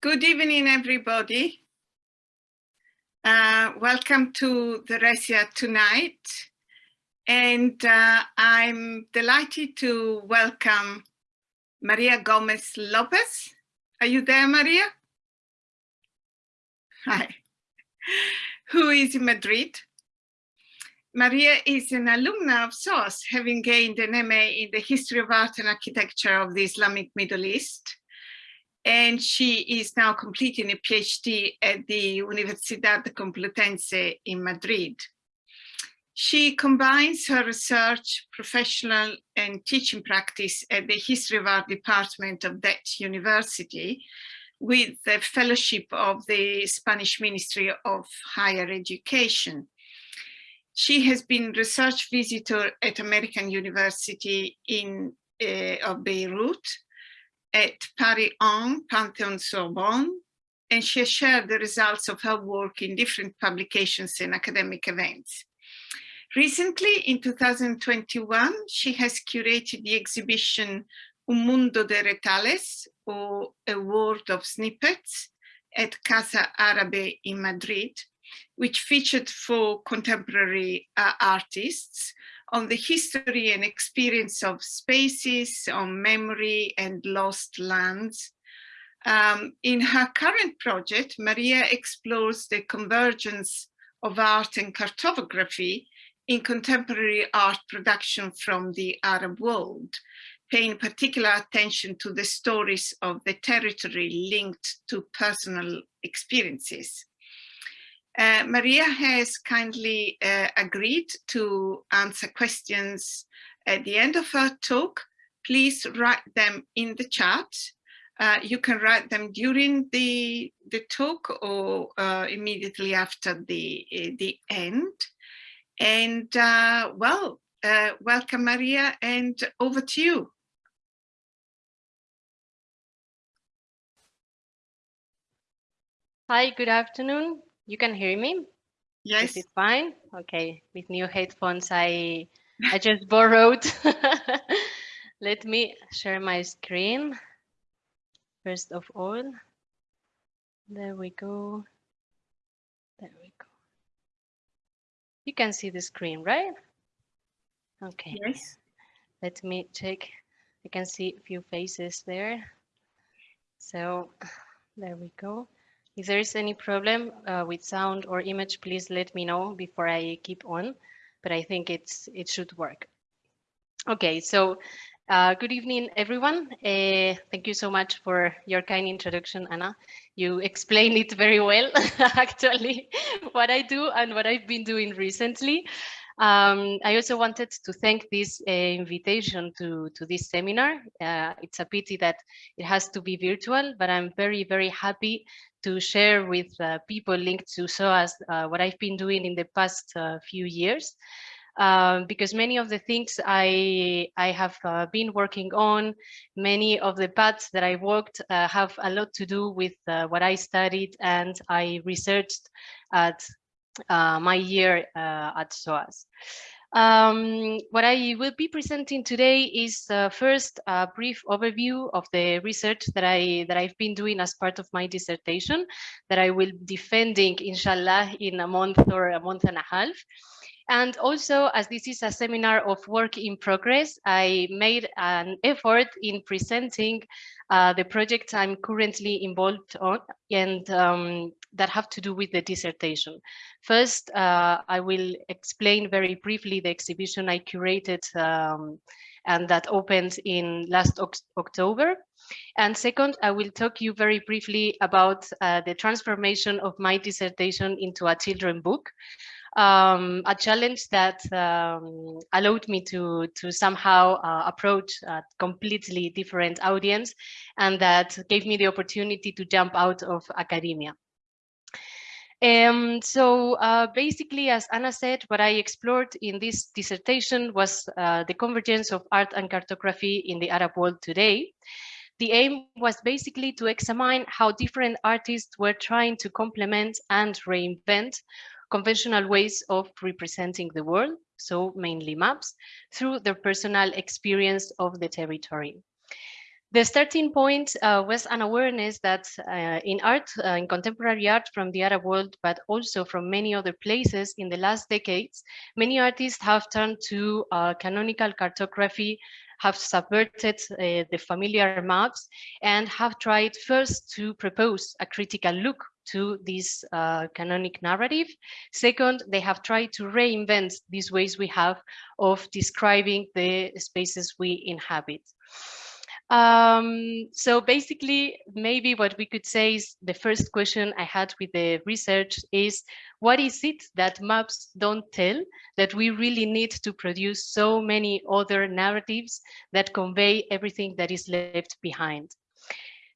Good evening, everybody. Uh, welcome to the Resia tonight. And uh, I'm delighted to welcome Maria Gomez Lopez. Are you there, Maria? Hi. Who is in Madrid. Maria is an alumna of SOAS, having gained an MA in the History of Art and Architecture of the Islamic Middle East and she is now completing a PhD at the Universidad Complutense in Madrid. She combines her research, professional and teaching practice at the History of Art department of that university with the fellowship of the Spanish Ministry of Higher Education. She has been research visitor at American University in uh, of Beirut at Paris 1 Pantheon Sorbonne, and she has shared the results of her work in different publications and academic events. Recently, in 2021, she has curated the exhibition Un Mundo de Retales, or A World of Snippets, at Casa Arabe in Madrid, which featured four contemporary uh, artists on the history and experience of spaces, on memory and lost lands. Um, in her current project, Maria explores the convergence of art and cartography in contemporary art production from the Arab world, paying particular attention to the stories of the territory linked to personal experiences. Uh, Maria has kindly uh, agreed to answer questions at the end of her talk. Please write them in the chat. Uh, you can write them during the, the talk or uh, immediately after the, uh, the end. And well, welcome Maria and over to you. Hi, good afternoon. You can hear me? Yes. Is it fine? Okay. With new headphones, I I just borrowed. Let me share my screen. First of all, there we go. There we go. You can see the screen, right? Okay. Yes. Let me check. I can see a few faces there. So there we go. If there is any problem uh, with sound or image, please let me know before I keep on, but I think it's it should work. Okay, so uh, good evening, everyone. Uh, thank you so much for your kind introduction, Anna. You explained it very well, actually, what I do and what I've been doing recently. Um, I also wanted to thank this uh, invitation to, to this seminar. Uh, it's a pity that it has to be virtual, but I'm very, very happy to share with uh, people linked to SOAS uh, what I've been doing in the past uh, few years. Um, because many of the things I, I have uh, been working on, many of the paths that I walked uh, have a lot to do with uh, what I studied and I researched at my year at SOAS. Um, what I will be presenting today is uh, first a brief overview of the research that I that I've been doing as part of my dissertation that I will be defending inshallah in a month or a month and a half. And also, as this is a seminar of work in progress, I made an effort in presenting uh, the projects I'm currently involved on and um, that have to do with the dissertation. First, uh, I will explain very briefly the exhibition I curated um, and that opened in last October. And second, I will talk you very briefly about uh, the transformation of my dissertation into a children book um, a challenge that um, allowed me to to somehow uh, approach a completely different audience and that gave me the opportunity to jump out of academia. Um, so uh, basically, as Anna said, what I explored in this dissertation was uh, the convergence of art and cartography in the Arab world today. The aim was basically to examine how different artists were trying to complement and reinvent conventional ways of representing the world, so mainly maps, through their personal experience of the territory. The starting point uh, was an awareness that uh, in art, uh, in contemporary art from the Arab world, but also from many other places in the last decades, many artists have turned to uh, canonical cartography, have subverted uh, the familiar maps, and have tried first to propose a critical look to this uh, canonic narrative. Second, they have tried to reinvent these ways we have of describing the spaces we inhabit. Um, so basically, maybe what we could say is the first question I had with the research is, what is it that maps don't tell that we really need to produce so many other narratives that convey everything that is left behind?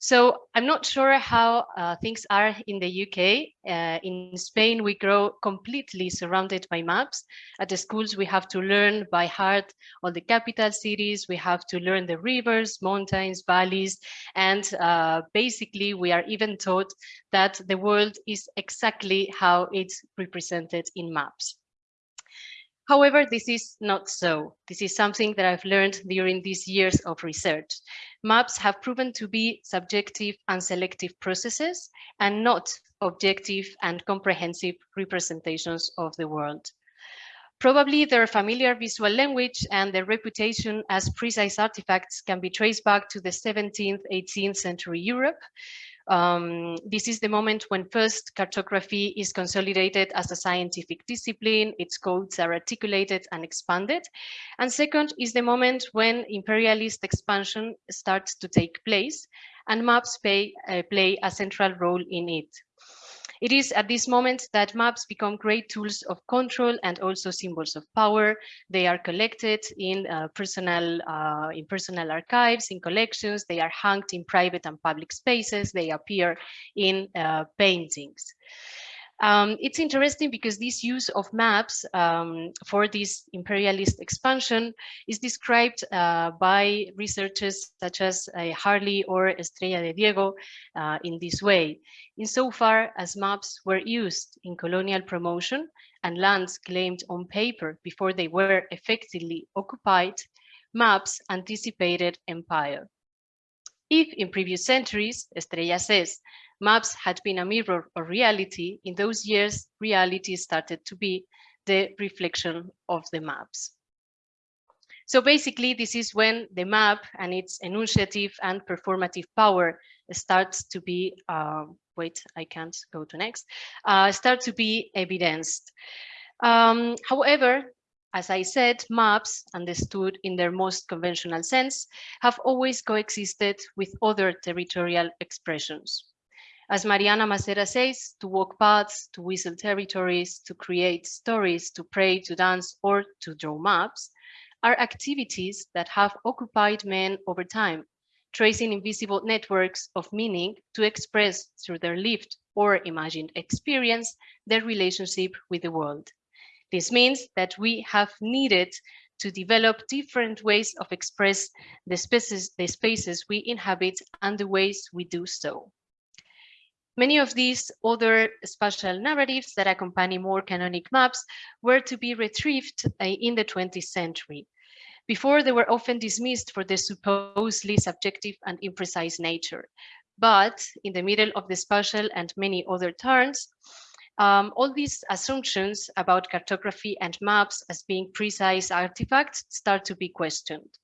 So I'm not sure how uh, things are in the UK. Uh, in Spain, we grow completely surrounded by maps. At the schools, we have to learn by heart all the capital cities. We have to learn the rivers, mountains, valleys. And uh, basically, we are even taught that the world is exactly how it's represented in maps. However, this is not so. This is something that I've learned during these years of research. Maps have proven to be subjective and selective processes and not objective and comprehensive representations of the world. Probably their familiar visual language and their reputation as precise artifacts can be traced back to the 17th, 18th century Europe, um, this is the moment when first cartography is consolidated as a scientific discipline, its codes are articulated and expanded. And second is the moment when imperialist expansion starts to take place and maps pay, uh, play a central role in it. It is at this moment that maps become great tools of control and also symbols of power. They are collected in uh, personal uh, in personal archives, in collections. They are hung in private and public spaces. They appear in uh, paintings. Um, it's interesting because this use of maps um, for this imperialist expansion is described uh, by researchers such as uh, Harley or Estrella de Diego uh, in this way. Insofar as maps were used in colonial promotion and lands claimed on paper before they were effectively occupied, maps anticipated empire. If in previous centuries, Estrella says, maps had been a mirror of reality, in those years, reality started to be the reflection of the maps. So basically, this is when the map and its enunciative and performative power starts to be, uh, wait, I can't go to next, uh, start to be evidenced. Um, however, as I said, maps, understood in their most conventional sense, have always coexisted with other territorial expressions. As Mariana Macera says, to walk paths, to whistle territories, to create stories, to pray, to dance, or to draw maps, are activities that have occupied men over time, tracing invisible networks of meaning to express through their lived or imagined experience their relationship with the world. This means that we have needed to develop different ways of express the spaces, the spaces we inhabit and the ways we do so. Many of these other spatial narratives that accompany more canonic maps were to be retrieved uh, in the 20th century. Before, they were often dismissed for their supposedly subjective and imprecise nature. But in the middle of the spatial and many other turns, um, all these assumptions about cartography and maps as being precise artifacts start to be questioned.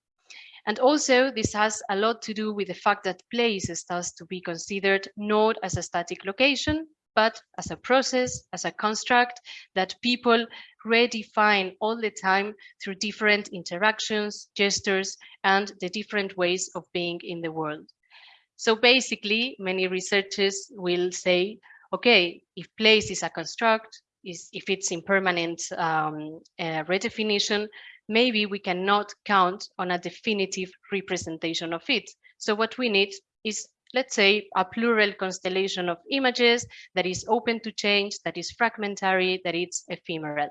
And also this has a lot to do with the fact that place starts to be considered not as a static location, but as a process, as a construct that people redefine all the time through different interactions, gestures, and the different ways of being in the world. So basically, many researchers will say, okay, if place is a construct, is if it's impermanent um, uh, redefinition, maybe we cannot count on a definitive representation of it. So what we need is, let's say, a plural constellation of images that is open to change, that is fragmentary, that is ephemeral.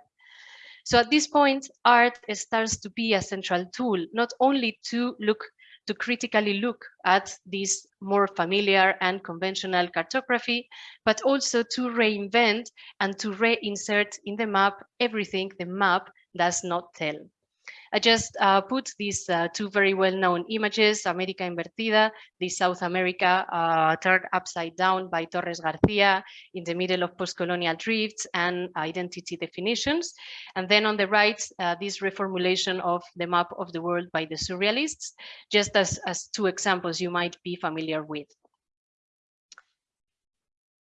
So at this point, art starts to be a central tool, not only to look to critically look at this more familiar and conventional cartography, but also to reinvent and to reinsert in the map everything the map does not tell. I just uh, put these uh, two very well-known images, America Invertida, the South America uh, turned upside down by Torres Garcia in the middle of post-colonial drifts and identity definitions. And then on the right, uh, this reformulation of the map of the world by the surrealists, just as, as two examples you might be familiar with.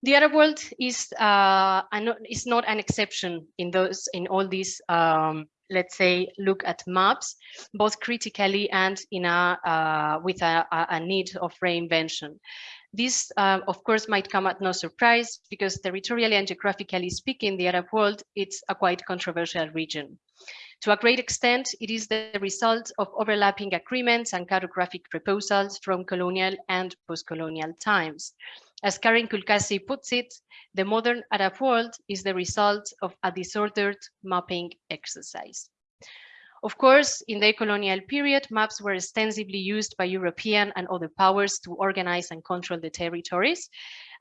The Arab world is uh, is not an exception in those in all these um, let's say look at maps both critically and in a uh, with a, a, need of reinvention. This, uh, of course, might come at no surprise because territorially and geographically speaking, the Arab world, it's a quite controversial region. To a great extent, it is the result of overlapping agreements and cartographic proposals from colonial and post-colonial times. As Karen Culcasi puts it, the modern Arab world is the result of a disordered mapping exercise. Of course, in the colonial period, maps were extensively used by European and other powers to organize and control the territories.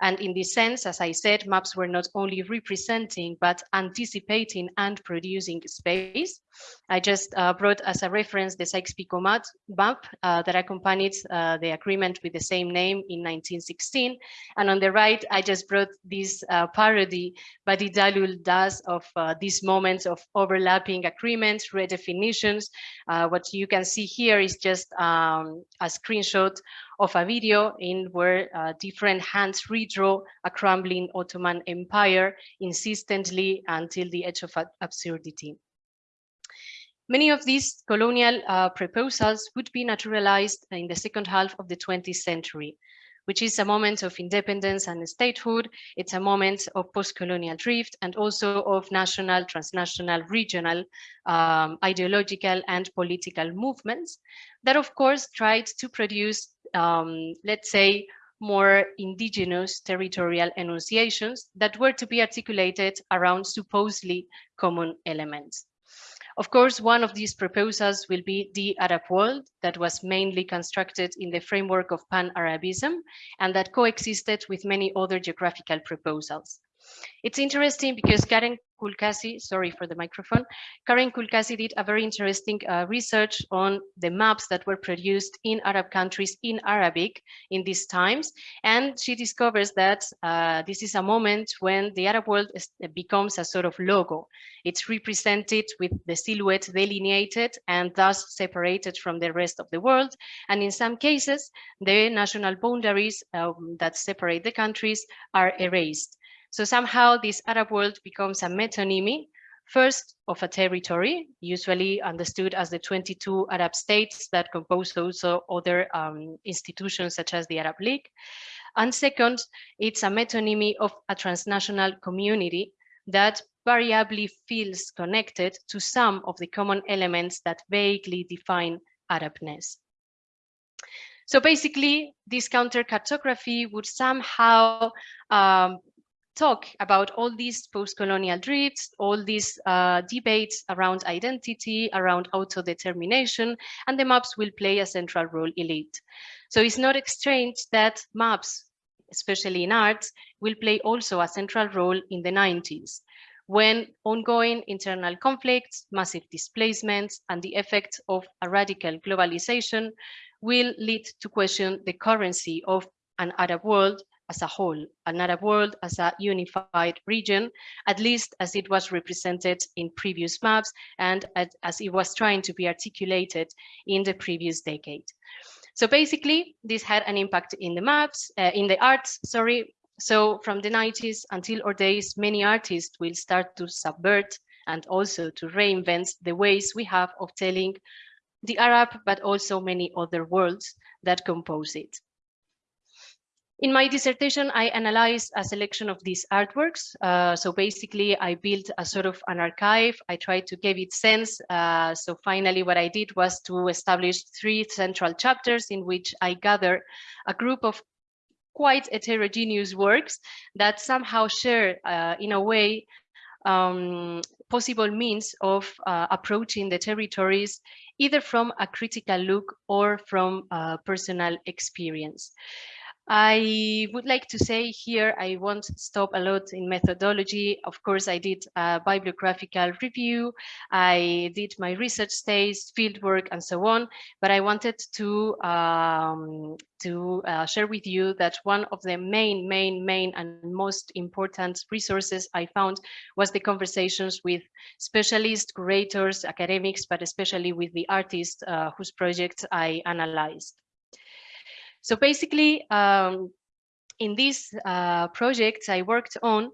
And in this sense, as I said, maps were not only representing, but anticipating and producing space. I just uh, brought as a reference the Sykes-Picot map uh, that accompanied uh, the agreement with the same name in 1916. And on the right, I just brought this uh, parody Bady Dalloul does of uh, these moments of overlapping agreements, redefinitions. Uh, what you can see here is just um, a screenshot of a video in where uh, different hands redraw a crumbling Ottoman Empire insistently until the edge of absurdity. Many of these colonial uh, proposals would be naturalized in the second half of the 20th century, which is a moment of independence and statehood. It's a moment of post-colonial drift and also of national, transnational, regional, um, ideological and political movements that of course tried to produce, um, let's say, more indigenous territorial enunciations that were to be articulated around supposedly common elements. Of course, one of these proposals will be the Arab world that was mainly constructed in the framework of Pan-Arabism and that coexisted with many other geographical proposals. It's interesting because Karen Culcasi, sorry for the microphone, Karen Culcasi did a very interesting uh, research on the maps that were produced in Arab countries in Arabic in these times. And she discovers that uh, this is a moment when the Arab world is, becomes a sort of logo. It's represented with the silhouette delineated and thus separated from the rest of the world. And in some cases, the national boundaries um, that separate the countries are erased. So somehow this Arab world becomes a metonymy, first of a territory, usually understood as the 22 Arab states that compose also other um, institutions such as the Arab League. And second, it's a metonymy of a transnational community that variably feels connected to some of the common elements that vaguely define Arabness. So basically, this counter cartography would somehow um, talk about all these post-colonial drifts, all these uh, debates around identity, around autodetermination, and the maps will play a central role in it. So it's not strange that maps, especially in arts, will play also a central role in the 90s when ongoing internal conflicts, massive displacements, and the effects of a radical globalization will lead to question the currency of an Arab world as a whole, an Arab world as a unified region, at least as it was represented in previous maps and as it was trying to be articulated in the previous decade. So basically, this had an impact in the maps, uh, in the arts, sorry. So from the 90s until our days, many artists will start to subvert and also to reinvent the ways we have of telling the Arab, but also many other worlds that compose it. In my dissertation, I analyzed a selection of these artworks. Uh, so basically, I built a sort of an archive. I tried to give it sense. Uh, so finally, what I did was to establish three central chapters in which I gather a group of quite heterogeneous works that somehow share, uh, in a way, um, possible means of uh, approaching the territories, either from a critical look or from personal experience. I would like to say here, I won't stop a lot in methodology. Of course, I did a bibliographical review. I did my research stays, fieldwork, and so on. But I wanted to um, to uh, share with you that one of the main, main, main, and most important resources I found was the conversations with specialists, curators, academics, but especially with the artists uh, whose projects I analyzed. So basically, um, in these uh, projects I worked on,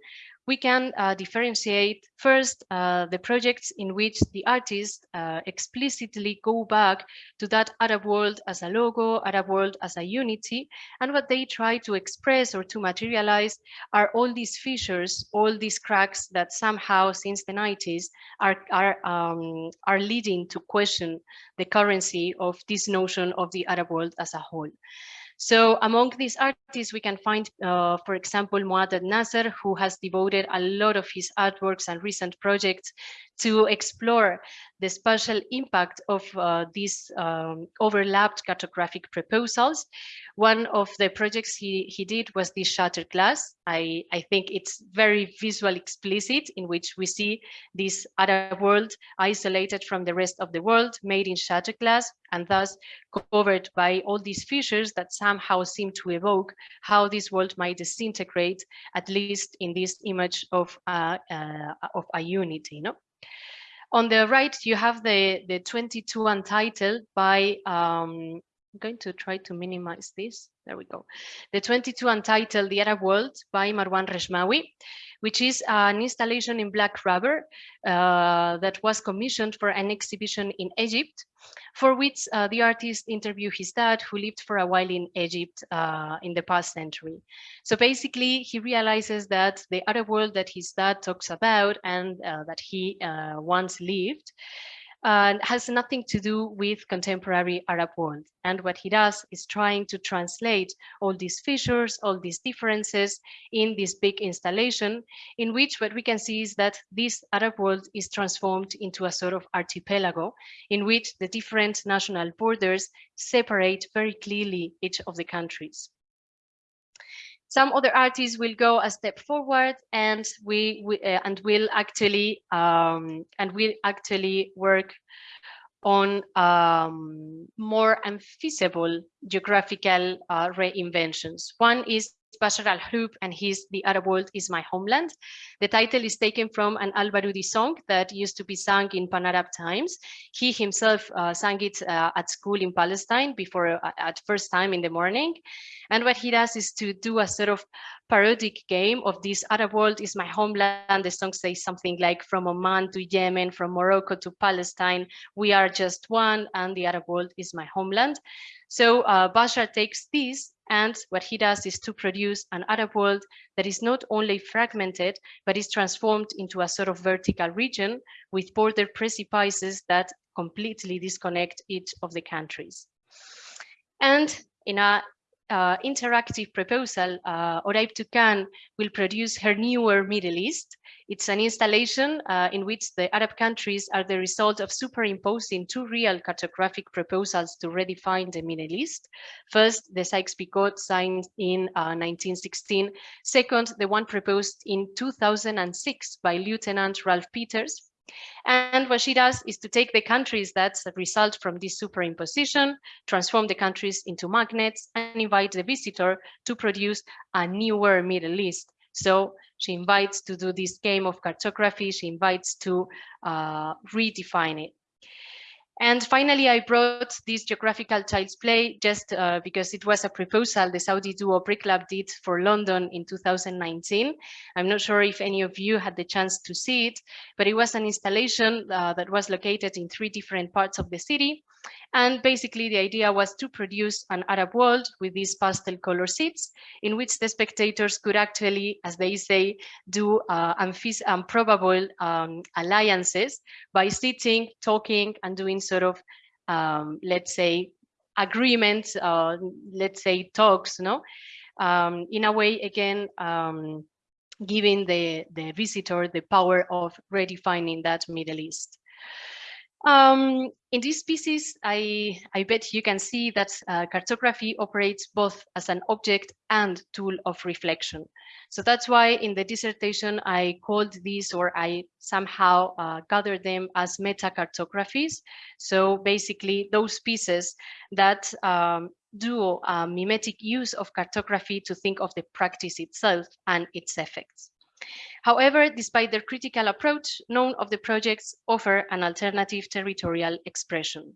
we can uh, differentiate first uh, the projects in which the artists uh, explicitly go back to that Arab world as a logo, Arab world as a unity, and what they try to express or to materialize are all these fissures, all these cracks that somehow since the 90s are, are, um, are leading to question the currency of this notion of the Arab world as a whole. So among these artists, we can find, uh, for example, Muaddad Nasser, who has devoted a lot of his artworks and recent projects to explore the spatial impact of uh, these um, overlapped cartographic proposals. One of the projects he, he did was the shattered glass. I, I think it's very visual explicit in which we see this other world isolated from the rest of the world, made in shattered glass, and thus covered by all these fissures that somehow seem to evoke how this world might disintegrate, at least in this image of, uh, uh, of a unity. No? On the right, you have the, the 22 Untitled by, um, I'm going to try to minimize this. There we go. The 22 Untitled, The Arab World by Marwan Rechmaoui which is an installation in black rubber uh, that was commissioned for an exhibition in Egypt, for which uh, the artist interviewed his dad, who lived for a while in Egypt uh, in the past century. So basically, he realizes that the other world that his dad talks about and uh, that he uh, once lived uh, has nothing to do with contemporary Arab world. And what he does is trying to translate all these features, all these differences in this big installation, in which what we can see is that this Arab world is transformed into a sort of archipelago, in which the different national borders separate very clearly each of the countries. Some other artists will go a step forward and we, we uh, and will actually um, and will actually work on um, more unfeasible geographical uh, reinventions. One is Bashar Alhroub and his The Arab World is My Homeland. The title is taken from an al-Barudi song that used to be sung in Pan-Arab times. He himself uh, sang it uh, at school in Palestine before uh, at first time in the morning. And what he does is to do a sort of parodic game of this Arab world is my homeland. The song says something like from Oman to Yemen, from Morocco to Palestine, we are just one and the Arab world is my homeland. So uh, Bashar takes this and what he does is to produce an Arab world that is not only fragmented, but is transformed into a sort of vertical region with border precipices that completely disconnect each of the countries. And in a uh, interactive proposal, uh, Oraib Toukan will produce her newer Middle East. It's an installation uh, in which the Arab countries are the result of superimposing two real cartographic proposals to redefine the Middle East. First, the Sykes-Picot signed in 1916. Uh, Second, the one proposed in 2006 by Lieutenant Ralph Peters, and what she does is to take the countries that result from this superimposition, transform the countries into magnets, and invite the visitor to produce a newer Middle East. So she invites to do this game of cartography, she invites to uh, redefine it. And finally, I brought this geographical child's play just uh, because it was a proposal the Saudi duo Bricklab did for London in 2019. I'm not sure if any of you had the chance to see it, but it was an installation uh, that was located in three different parts of the city. And basically the idea was to produce an Arab world with these pastel color seats in which the spectators could actually, as they say, do uh, improbable um, alliances by sitting, talking and doing sort of, um, let's say, agreements, uh, let's say talks, no? Um, in a way, again, um, giving the, the visitor the power of redefining that Middle East. Um, in this pieces, I, I bet you can see that uh, cartography operates both as an object and tool of reflection. So that's why in the dissertation, I called these or I somehow uh, gathered them as meta-cartographies. So basically those pieces that um, do a mimetic use of cartography to think of the practice itself and its effects. However, despite their critical approach, none of the projects offer an alternative territorial expression.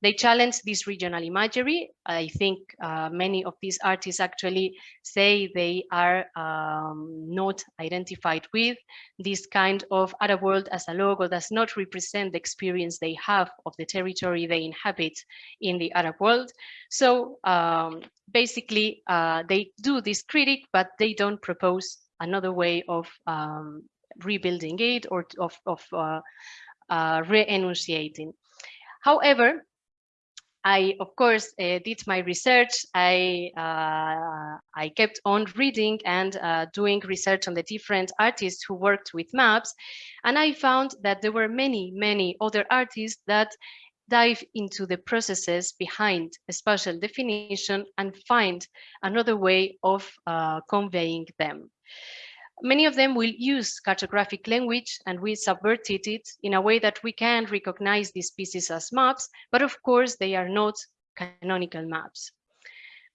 They challenge this regional imagery. I think uh, many of these artists actually say they are um, not identified with. This kind of Arab world as a logo does not represent the experience they have of the territory they inhabit in the Arab world. So um, basically, uh, they do this critic, but they don't propose another way of um, rebuilding it or of, of uh, uh, re-enunciating. However, I, of course, uh, did my research. I, uh, I kept on reading and uh, doing research on the different artists who worked with maps. And I found that there were many, many other artists that dive into the processes behind a spatial definition and find another way of uh, conveying them. Many of them will use cartographic language and we subverted it in a way that we can recognize these pieces as maps, but of course they are not canonical maps.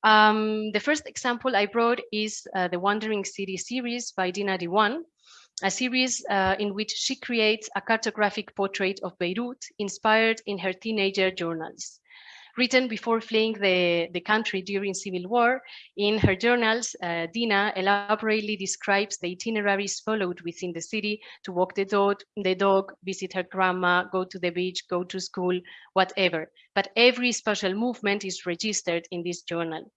Um, the first example I brought is uh, the Wandering City series by Dina Diwan, a series uh, in which she creates a cartographic portrait of Beirut inspired in her teenager journals written before fleeing the, the country during civil war. In her journals, uh, Dina elaborately describes the itineraries followed within the city to walk the dog, the dog, visit her grandma, go to the beach, go to school, whatever. But every special movement is registered in this journal.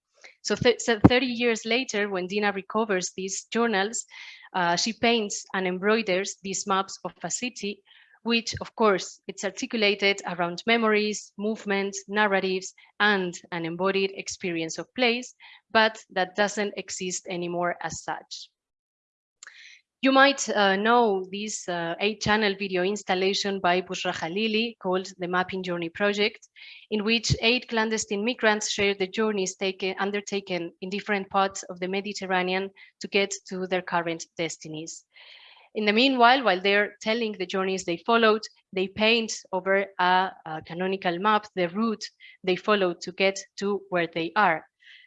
So, th so 30 years later, when Dina recovers these journals, uh, she paints and embroiders these maps of a city which of course it's articulated around memories, movements, narratives, and an embodied experience of place, but that doesn't exist anymore as such. You might uh, know this uh, eight-channel video installation by Bouchra Khalili called the Mapping Journey Project, in which eight clandestine migrants share the journeys taken, undertaken in different parts of the Mediterranean to get to their current destinies. In the meanwhile, while they're telling the journeys they followed, they paint over a, a canonical map the route they followed to get to where they are.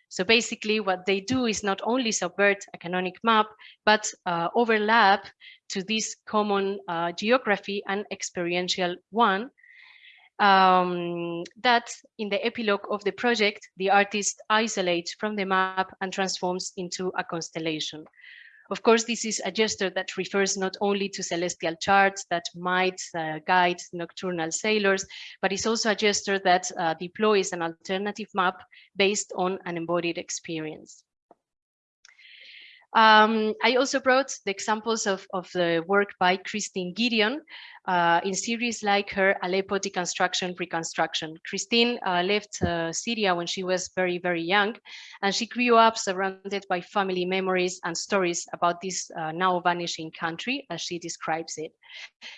So basically what they do is not only subvert a canonic map, but uh, overlap to this common uh, geography and experiential one um, that in the epilogue of the project, the artist isolates from the map and transforms into a constellation. Of course, this is a gesture that refers not only to celestial charts that might uh, guide nocturnal sailors, but it's also a gesture that uh, deploys an alternative map based on an embodied experience. Um, I also brought the examples of, of the work by Christine Gideon, uh, in series like her Aleppo deconstruction reconstruction. Christine uh, left uh, Syria when she was very, very young, and she grew up surrounded by family memories and stories about this uh, now vanishing country, as she describes it.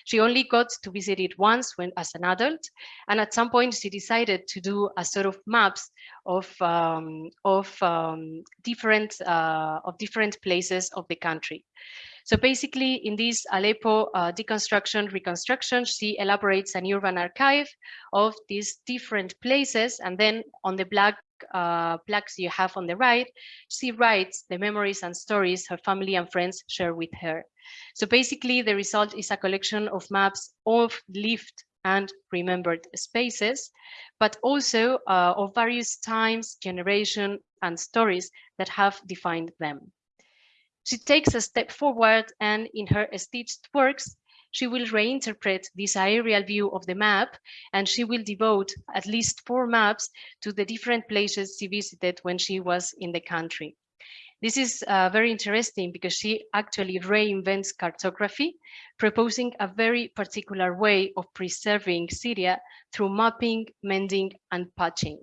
She only got to visit it once when as an adult, and at some point she decided to do a sort of maps of um, of um, different uh, of different places of the country. So basically in this Aleppo uh, deconstruction, reconstruction, she elaborates an urban archive of these different places. And then on the black uh, plaques you have on the right, she writes the memories and stories her family and friends share with her. So basically the result is a collection of maps of lived and remembered spaces, but also uh, of various times, generation, and stories that have defined them. She takes a step forward and in her stitched works, she will reinterpret this aerial view of the map and she will devote at least four maps to the different places she visited when she was in the country. This is uh, very interesting because she actually reinvents cartography, proposing a very particular way of preserving Syria through mapping, mending, and patching.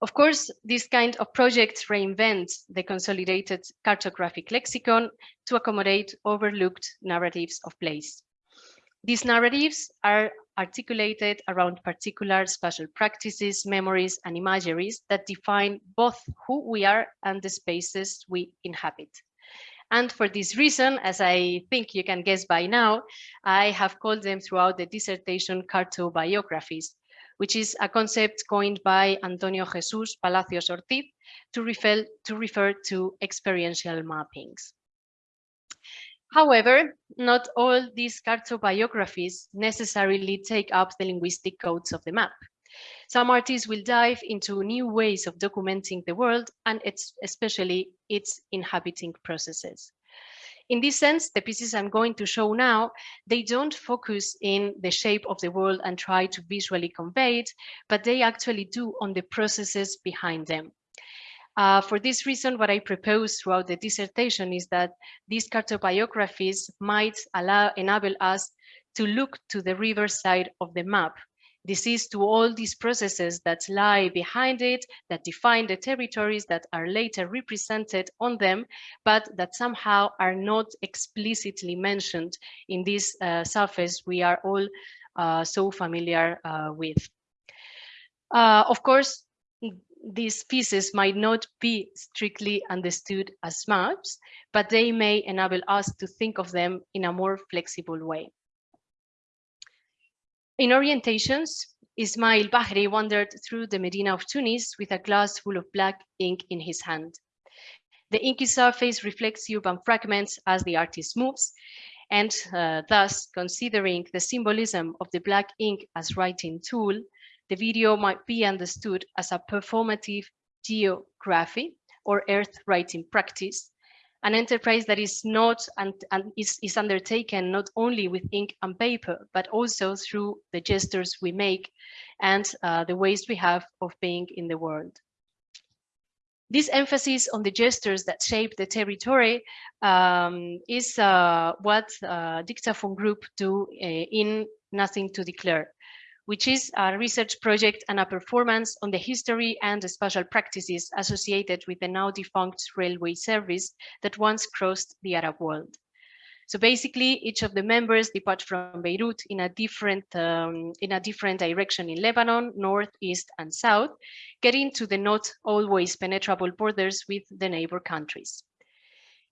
Of course, this kind of projects reinvents the consolidated cartographic lexicon to accommodate overlooked narratives of place. These narratives are articulated around particular special practices, memories, and imageries that define both who we are and the spaces we inhabit. And for this reason, as I think you can guess by now, I have called them throughout the dissertation cartobiographies, which is a concept coined by Antonio Jesus Palacios Ortiz to refer, to refer to experiential mappings. However, not all these cartobiographies necessarily take up the linguistic codes of the map. Some artists will dive into new ways of documenting the world and its, especially its inhabiting processes. In this sense, the pieces I'm going to show now, they don't focus in the shape of the world and try to visually convey it, but they actually do on the processes behind them. Uh, for this reason, what I propose throughout the dissertation is that these cartobiographies might allow enable us to look to the river side of the map. This is to all these processes that lie behind it, that define the territories that are later represented on them, but that somehow are not explicitly mentioned in this uh, surface we are all uh, so familiar uh, with. Uh, of course, these pieces might not be strictly understood as maps, but they may enable us to think of them in a more flexible way. In orientations, Ismail Bahri wandered through the Medina of Tunis with a glass full of black ink in his hand. The inky surface reflects urban fragments as the artist moves, and uh, thus, considering the symbolism of the black ink as writing tool, the video might be understood as a performative geography or earth writing practice, an enterprise that is not and, and is, is undertaken not only with ink and paper, but also through the gestures we make and uh, the ways we have of being in the world. This emphasis on the gestures that shape the territory um, is uh, what uh, Dictaphone Group do uh, in Nothing to Declare which is a research project and a performance on the history and the special practices associated with the now defunct railway service that once crossed the Arab world. So basically, each of the members depart from Beirut in a different um, in a different direction in Lebanon, north, east, and south, getting to the not always penetrable borders with the neighbor countries.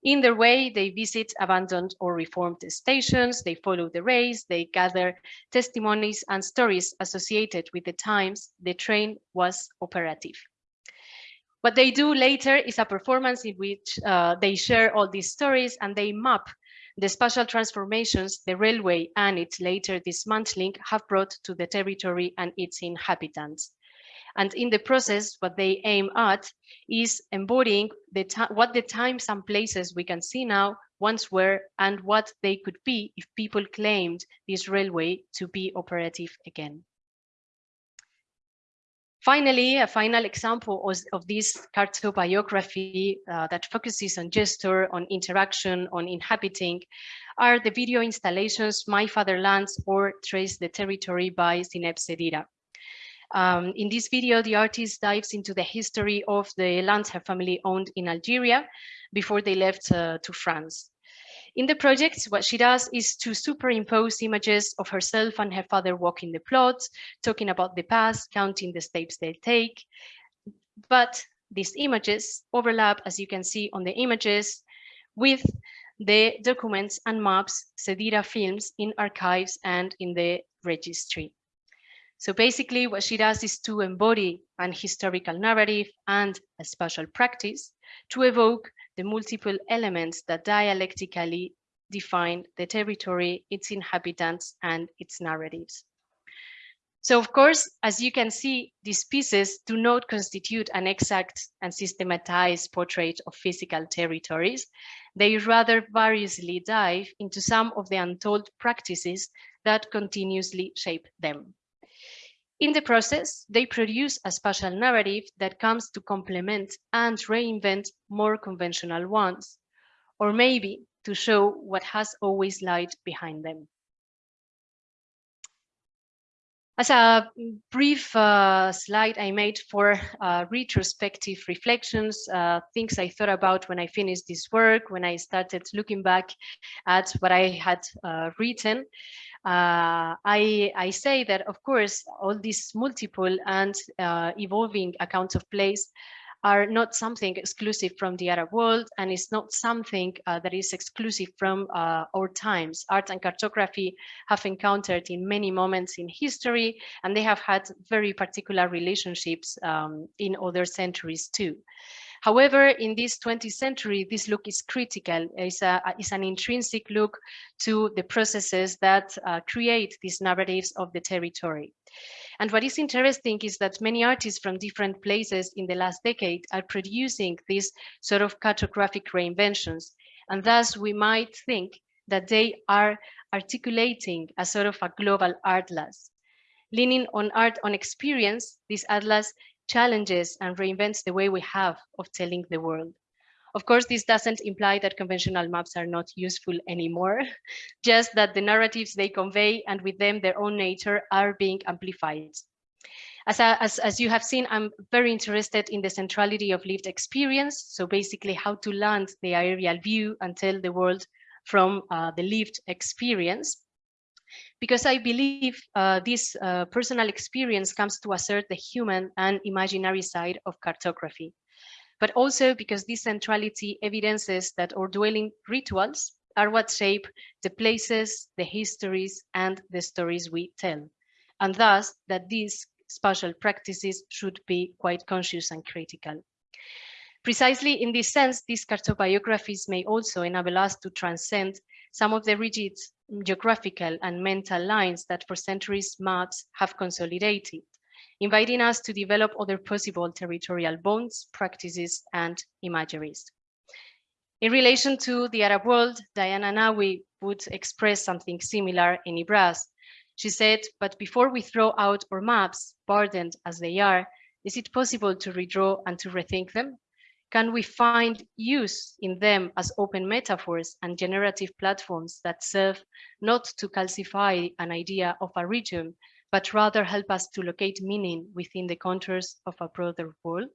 In their way, they visit abandoned or reformed stations, they follow the race, they gather testimonies and stories associated with the times the train was operative. What they do later is a performance in which uh, they share all these stories and they map the spatial transformations the railway and its later dismantling have brought to the territory and its inhabitants. And in the process, what they aim at is embodying the what the times and places we can see now once were and what they could be if people claimed this railway to be operative again. Finally, a final example of, this cartobiography uh, that focuses on gesture, on interaction, on inhabiting, are the video installations My Fatherlands or Trace the Territory by Zineb Sedira. Um, in this video, the artist dives into the history of the lands her family owned in Algeria before they left uh, to France. In the project, what she does is to superimpose images of herself and her father walking the plots, talking about the past, counting the steps they take. But these images overlap, as you can see on the images, with the documents and maps Sedira films in archives and in the registry. So basically what she does is to embody an historical narrative and a spatial practice to evoke the multiple elements that dialectically define the territory, its inhabitants, and its narratives. So of course, as you can see, these pieces do not constitute an exact and systematized portrait of physical territories. They rather variously dive into some of the untold practices that continuously shape them. In the process, they produce a spatial narrative that comes to complement and reinvent more conventional ones, or maybe to show what has always lied behind them. As a brief uh, slide I made for uh, retrospective reflections, uh, things I thought about when I finished this work, when I started looking back at what I had uh, written, uh, I, I say that, of course, all these multiple and uh, evolving accounts of place are not something exclusive from the Arab world and it's not something uh, that is exclusive from uh, our times. Art and cartography have encountered in many moments in history and they have had very particular relationships um, in other centuries too. However, in this 20th century, this look is critical. It's, a, it's an intrinsic look to the processes that uh, create these narratives of the territory. And what is interesting is that many artists from different places in the last decade are producing these sort of cartographic reinventions. And thus we might think that they are articulating a sort of a global atlas. Leaning on art on experience, this atlas challenges and reinvents the way we have of telling the world. Of course, this doesn't imply that conventional maps are not useful anymore, just that the narratives they convey and with them their own nature are being amplified. As, as, as, you have seen, I'm very interested in the centrality of lived experience. So basically how to land the aerial view and tell the world from uh, the lived experience. Because I believe uh, this uh, personal experience comes to assert the human and imaginary side of cartography but also because this centrality evidences that our dwelling rituals are what shape the places, the histories, and the stories we tell. And thus that these spatial practices should be quite conscious and critical. Precisely in this sense, these cartobiographies may also enable us to transcend some of the rigid geographical and mental lines that for centuries maps have consolidated inviting us to develop other possible territorial bonds, practices, and imageries. In relation to the Arab world, Diana Nawi would express something similar in Ibraaz. She said, but before we throw out our maps, burdened as they are, is it possible to redraw and to rethink them? Can we find use in them as open metaphors and generative platforms that serve not to calcify an idea of a region, but rather help us to locate meaning within the contours of a broader world.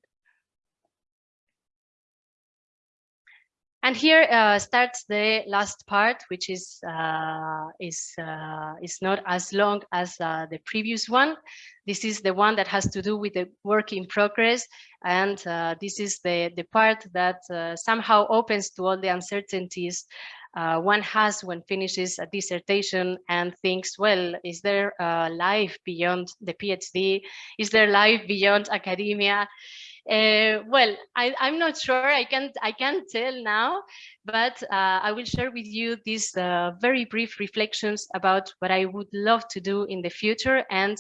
And here uh, starts the last part, which is uh, is uh, is not as long as uh, the previous one. This is the one that has to do with the work in progress, and uh, this is the the part that uh, somehow opens to all the uncertainties one has when finishes a dissertation and thinks, well, is there life beyond the PhD? Is there life beyond academia? Uh, well, I, am not sure. I can't. I can't tell now, but uh, I will share with you these uh, very brief reflections about what I would love to do in the future and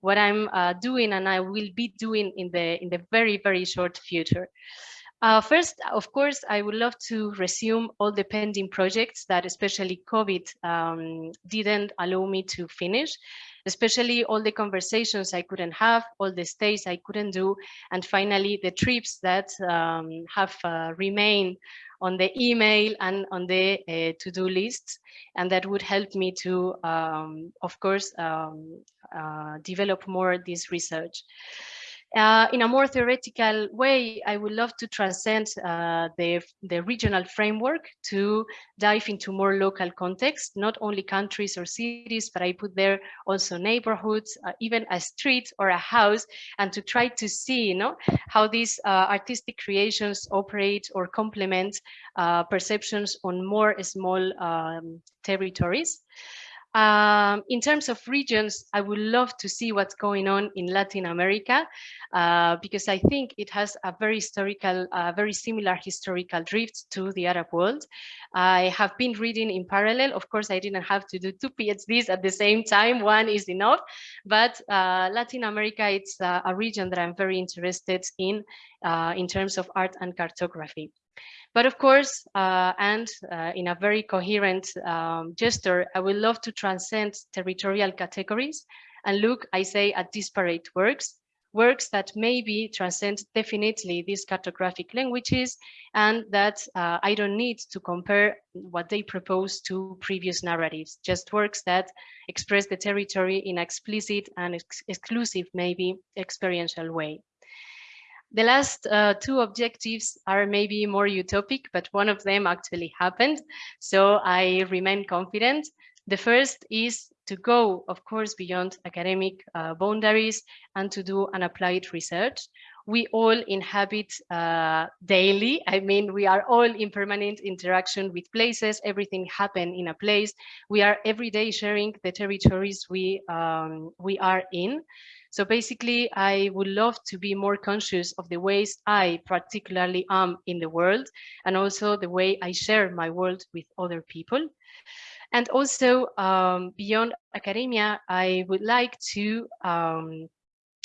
what I'm uh, doing and I will be doing in the in the very very short future. Uh, first, of course, I would love to resume all the pending projects that especially COVID um, didn't allow me to finish, especially all the conversations I couldn't have, all the stays I couldn't do, and finally the trips that um, have uh, remained on the email and on the uh, to-do lists, and that would help me to, um, of course, um, uh, develop more this research. Uh, in a more theoretical way, I would love to transcend uh, the, the regional framework to dive into more local context, not only countries or cities, but I put there also neighborhoods, uh, even a street or a house, and to try to see you know, how these uh, artistic creations operate or complement uh, perceptions on more small um, territories. Um, in terms of regions, I would love to see what's going on in Latin America, uh, because I think it has a very historical, uh, very similar historical drift to the Arab world. I have been reading in parallel. Of course, I didn't have to do two PhDs at the same time. One is enough, but uh, Latin America, it's a region that I'm very interested in, uh, in terms of art and cartography. But of course, uh, and uh, in a very coherent um, gesture, I would love to transcend territorial categories and look, I say, at disparate works, works that maybe transcend definitely these cartographic languages and that uh, I don't need to compare what they propose to previous narratives, just works that express the territory in explicit and ex exclusive, maybe experiential way. The last uh, two objectives are maybe more utopic, but one of them actually happened. So I remain confident. The first is to go, of course, beyond academic uh, boundaries and to do an applied research. We all inhabit uh, daily. I mean, we are all in permanent interaction with places. Everything happen in a place. We are every day sharing the territories we um, we are in. So basically, I would love to be more conscious of the ways I particularly am in the world and also the way I share my world with other people. And also um, beyond academia, I would like to um,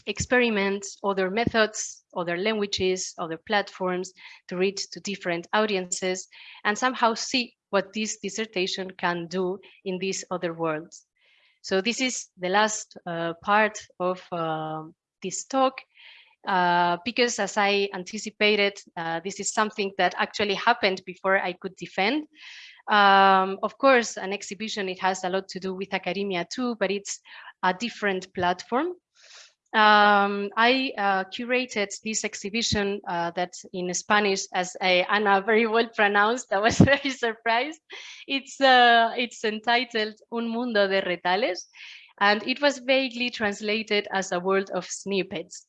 experiment other methods, other languages, other platforms to reach to different audiences and somehow see what this dissertation can do in these other worlds. So this is the last uh, part of uh, this talk. Uh, because as I anticipated, uh, this is something that actually happened before I could defend. Um, of course, an exhibition, it has a lot to do with academia too, but it's a different platform um, I uh, curated this exhibition uh, that in Spanish, as I, Anna very well pronounced, I was very surprised. It's, uh, it's entitled Un Mundo de Retales, and it was vaguely translated as a world of snippets.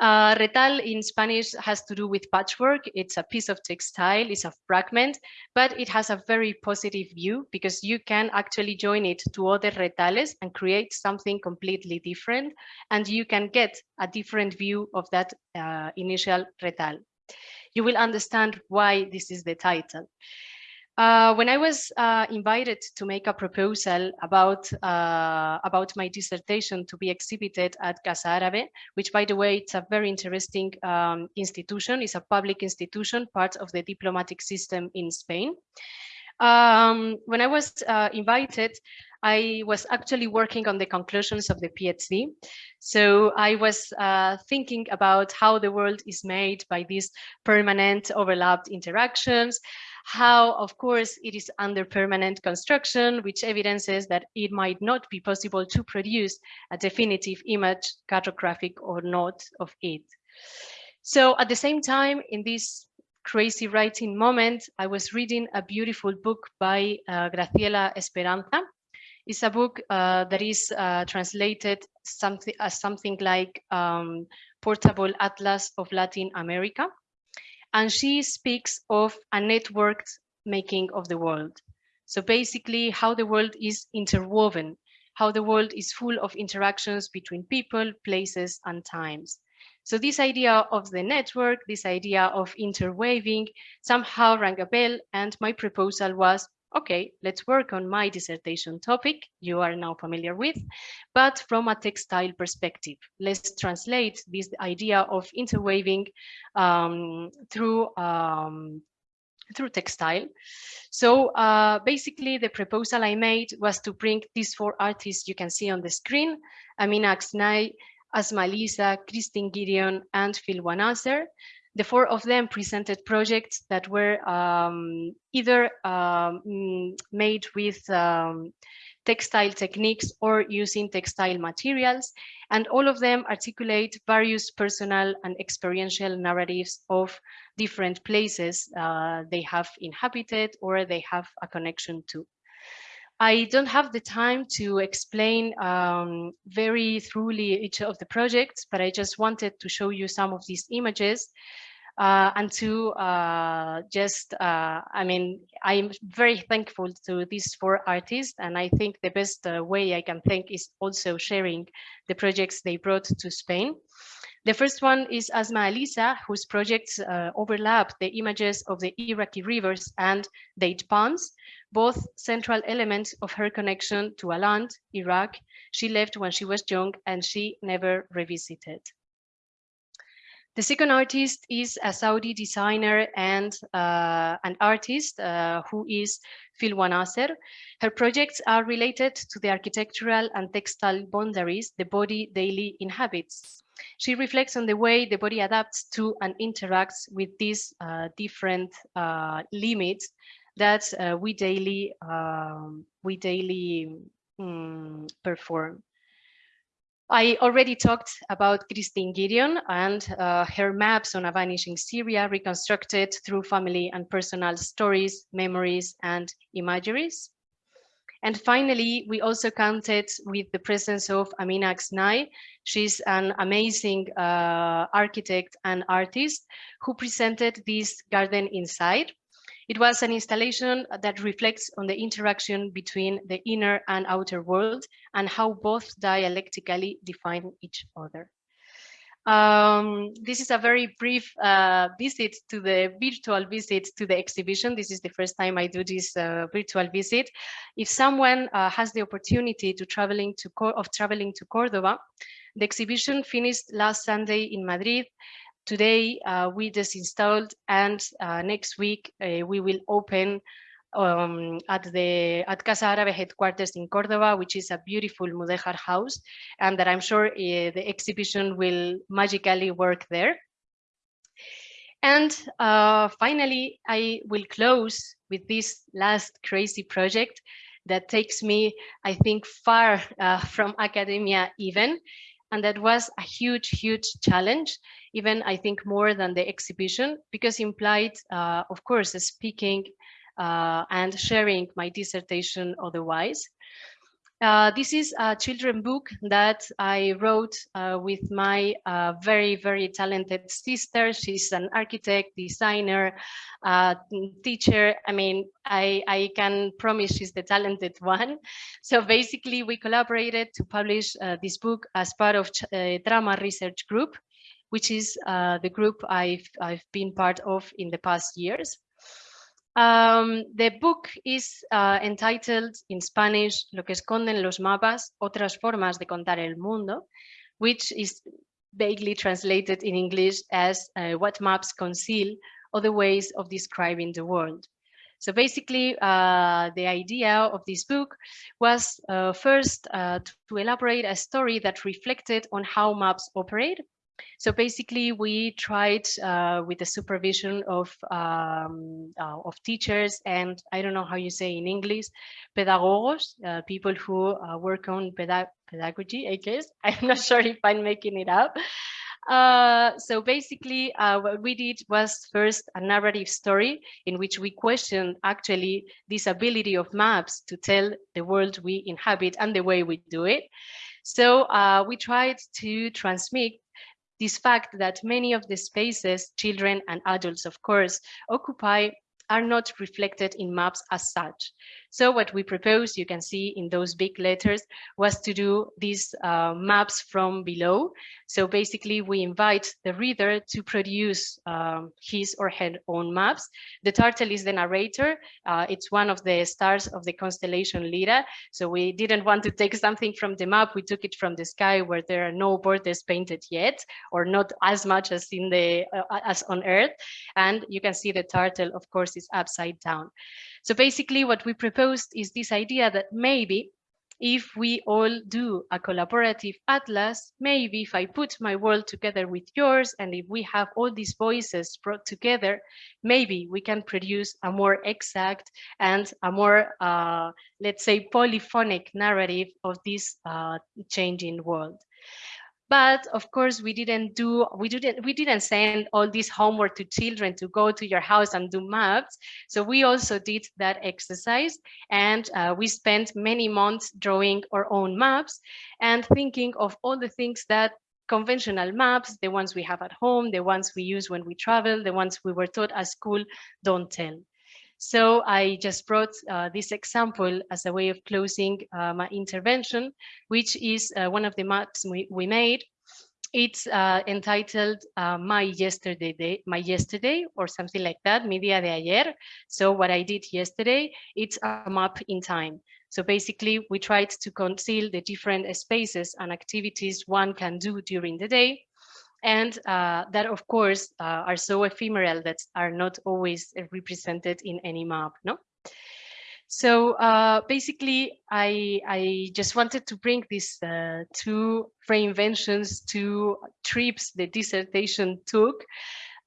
Uh, retal in Spanish has to do with patchwork. It's a piece of textile, it's a fragment, but it has a very positive view because you can actually join it to other retales and create something completely different. And you can get a different view of that uh, initial retal. You will understand why this is the title. Uh, when I was uh, invited to make a proposal about uh, about my dissertation to be exhibited at Casa Árabe, which by the way, it's a very interesting um, institution, it's a public institution, part of the diplomatic system in Spain. Um, when I was uh, invited, I was actually working on the conclusions of the PhD. So I was uh, thinking about how the world is made by these permanent overlapped interactions, how, of course, it is under permanent construction, which evidences that it might not be possible to produce a definitive image, cartographic or not, of it. So at the same time, in this crazy writing moment, I was reading a beautiful book by uh, Graciela Speranza. It's a book uh, that is uh, translated something as something like um, Portable Atlas of Latin America and she speaks of a networked making of the world. So basically how the world is interwoven, how the world is full of interactions between people, places, and times. So this idea of the network, this idea of interweaving somehow rang a bell and my proposal was okay, let's work on my dissertation topic you are now familiar with, but from a textile perspective. Let's translate this idea of interweaving um, through um, through textile. So uh, basically the proposal I made was to bring these four artists you can see on the screen, Amina Agueznay, Asmaa Al-Issa, Christine Gideon, and Phil Wanasser, the four of them presented projects that were um, either um, made with um, textile techniques or using textile materials. And all of them articulate various personal and experiential narratives of different places uh, they have inhabited or they have a connection to. I don't have the time to explain um, very thoroughly each of the projects, but I just wanted to show you some of these images uh, and to uh, just, uh, I mean, I'm very thankful to these four artists, and I think the best uh, way I can thank is also sharing the projects they brought to Spain. The first one is Asmaa Al-Issa, whose projects uh, overlap the images of the Iraqi rivers and date palms, both central elements of her connection to a land, Iraq, she left when she was young and she never revisited. The second artist is a Saudi designer and uh, an artist uh, who is Phil Wanasser. Her projects are related to the architectural and textile boundaries the body daily inhabits. She reflects on the way the body adapts to and interacts with these uh, different uh, limits that uh, we daily um, we daily um, perform. I already talked about Christine Gideon and uh, her maps on a vanishing Syria reconstructed through family and personal stories, memories, and imageries. And finally, we also counted with the presence of Amina Agueznay. She's an amazing uh, architect and artist who presented this garden inside. It was an installation that reflects on the interaction between the inner and outer world and how both dialectically define each other. Um, this is a very brief uh, visit to the virtual visit to the exhibition. This is the first time I do this uh, virtual visit. If someone uh, has the opportunity to traveling to of traveling to Cordoba, the exhibition finished last Sunday in Madrid. Today uh, we just installed and uh, next week uh, we will open um, at the at Casa Árabe headquarters in Cordoba, which is a beautiful Mudéjar house, and that I'm sure uh, the exhibition will magically work there. And uh, finally, I will close with this last crazy project that takes me, I think, far uh, from academia even, and that was a huge, huge challenge, even I think more than the exhibition, because implied, uh, of course, speaking uh, and sharing my dissertation otherwise. Uh, this is a children book that I wrote uh, with my uh, very, very talented sister. She's an architect, designer, uh, teacher. I mean, I, I can promise she's the talented one. So basically we collaborated to publish uh, this book as part of Drama Research Group, which is the group I've, I've been part of in the past years. Um, the book is uh, entitled in Spanish Lo que esconden los mapas, otras formas de contar el mundo, which is vaguely translated in English as uh, what maps conceal other ways of describing the world. So basically, uh, the idea of this book was uh, first uh, to elaborate a story that reflected on how maps operate so basically, we tried uh, with the supervision of um, uh, of teachers and I don't know how you say in English, pedagogos, uh, people who uh, work on pedag pedagogy, I guess. I'm not sure if I'm making it up. Uh, so basically, uh, what we did was first a narrative story in which we questioned actually this ability of maps to tell the world we inhabit and the way we do it. So uh, we tried to transmit this fact that many of the spaces children and adults, of course, occupy are not reflected in maps as such. So what we propose, you can see in those big letters, was to do these uh, maps from below. So basically we invite the reader to produce um, his or her own maps. The turtle is the narrator. Uh, it's one of the stars of the constellation Lyra. So we didn't want to take something from the map. We took it from the sky where there are no borders painted yet, or not as much as in the uh, as on Earth. And you can see the turtle, of course, is upside down. So basically what we proposed is this idea that maybe if we all do a collaborative atlas, maybe if I put my world together with yours and if we have all these voices brought together, maybe we can produce a more exact and a more, uh, let's say, polyphonic narrative of this uh, changing world. But of course, we didn't do, we didn't, we didn't send all this homework to children to go to your house and do maps. So we also did that exercise and uh, we spent many months drawing our own maps and thinking of all the things that conventional maps, the ones we have at home, the ones we use when we travel, the ones we were taught at school, don't tell. So I just brought uh, this example as a way of closing uh, my intervention, which is uh, one of the maps we, we made. It's uh, entitled uh, My Yesterday Day, My Yesterday, or something like that, mi día de ayer. So what I did yesterday, it's a map in time. So basically, we tried to conceal the different spaces and activities one can do during the day and uh, that of course uh, are so ephemeral that are not always represented in any map no? So uh, basically I, I just wanted to bring these uh, two reinventions two trips the dissertation took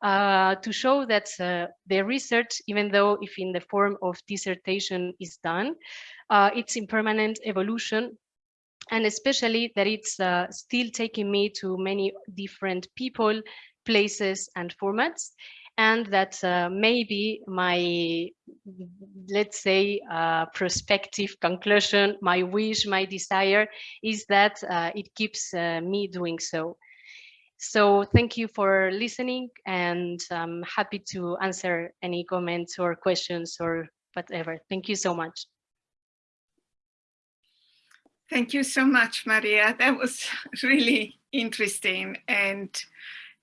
uh, to show that uh, the research, even though if in the form of dissertation is done, it's in permanent evolution and especially that it's uh, still taking me to many different people, places and formats and that uh, maybe my let's say, uh, prospective conclusion, my wish, my desire is that uh, it keeps uh, me doing so. So thank you for listening and I'm happy to answer any comments or questions or whatever. Thank you so much. Thank you so much, Maria. That was really interesting and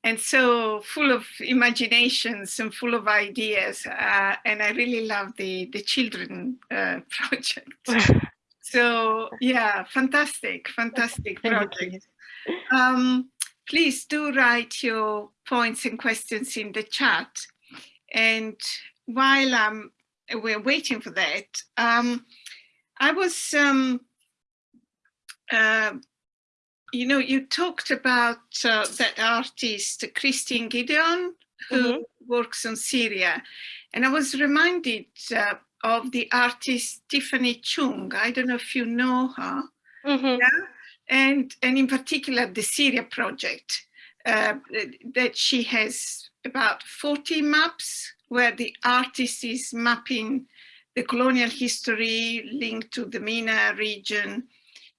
and so full of imaginations and full of ideas. Uh, and I really love the, the children uh, project. so yeah, fantastic, fantastic project. Um, please do write your points and questions in the chat. And while um, we're waiting for that, um, I was um, uh, you know, you talked about uh, that artist, Christine Gideon, who mm -hmm. works on Syria. And I was reminded uh, of the artist Tiffany Chung. I don't know if you know her. Mm -hmm. yeah? And, and in particular, the Syria project, uh, that she has about 40 maps where the artist is mapping the colonial history linked to the MENA region,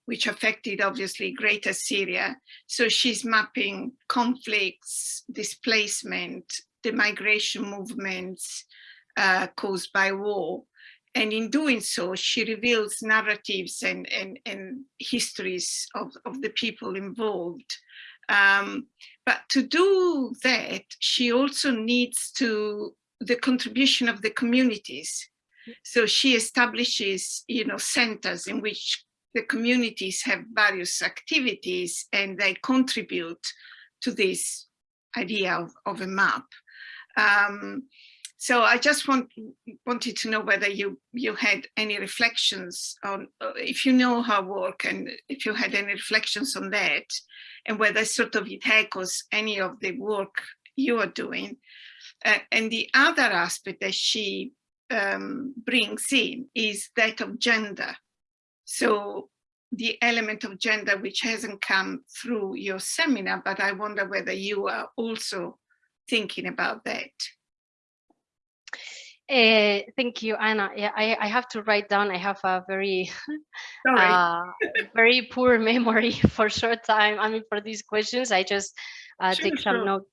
which affected obviously greater Syria. So she's mapping conflicts, displacement, the migration movements uh, caused by war. And in doing so, she reveals narratives and, and, and histories of, of the people involved. Um, but to do that, she also needs to the contribution of the communities. So she establishes, you know, centers in which the communities have various activities and they contribute to this idea of, of a map. Um, so I just want, wanted to know whether you, you had any reflections on, uh, if you know her work and if you had any reflections on that and whether sort of it echoes any of the work you are doing. Uh, and the other aspect that she um, brings in is that of gender. So the element of gender which hasn't come through your seminar, but I wonder whether you are also thinking about that. Uh, thank you, Anna. Yeah, I, I have to write down. I have a very, uh, very poor memory for short time. I mean, for these questions, I just uh, sure, take some sure. notes.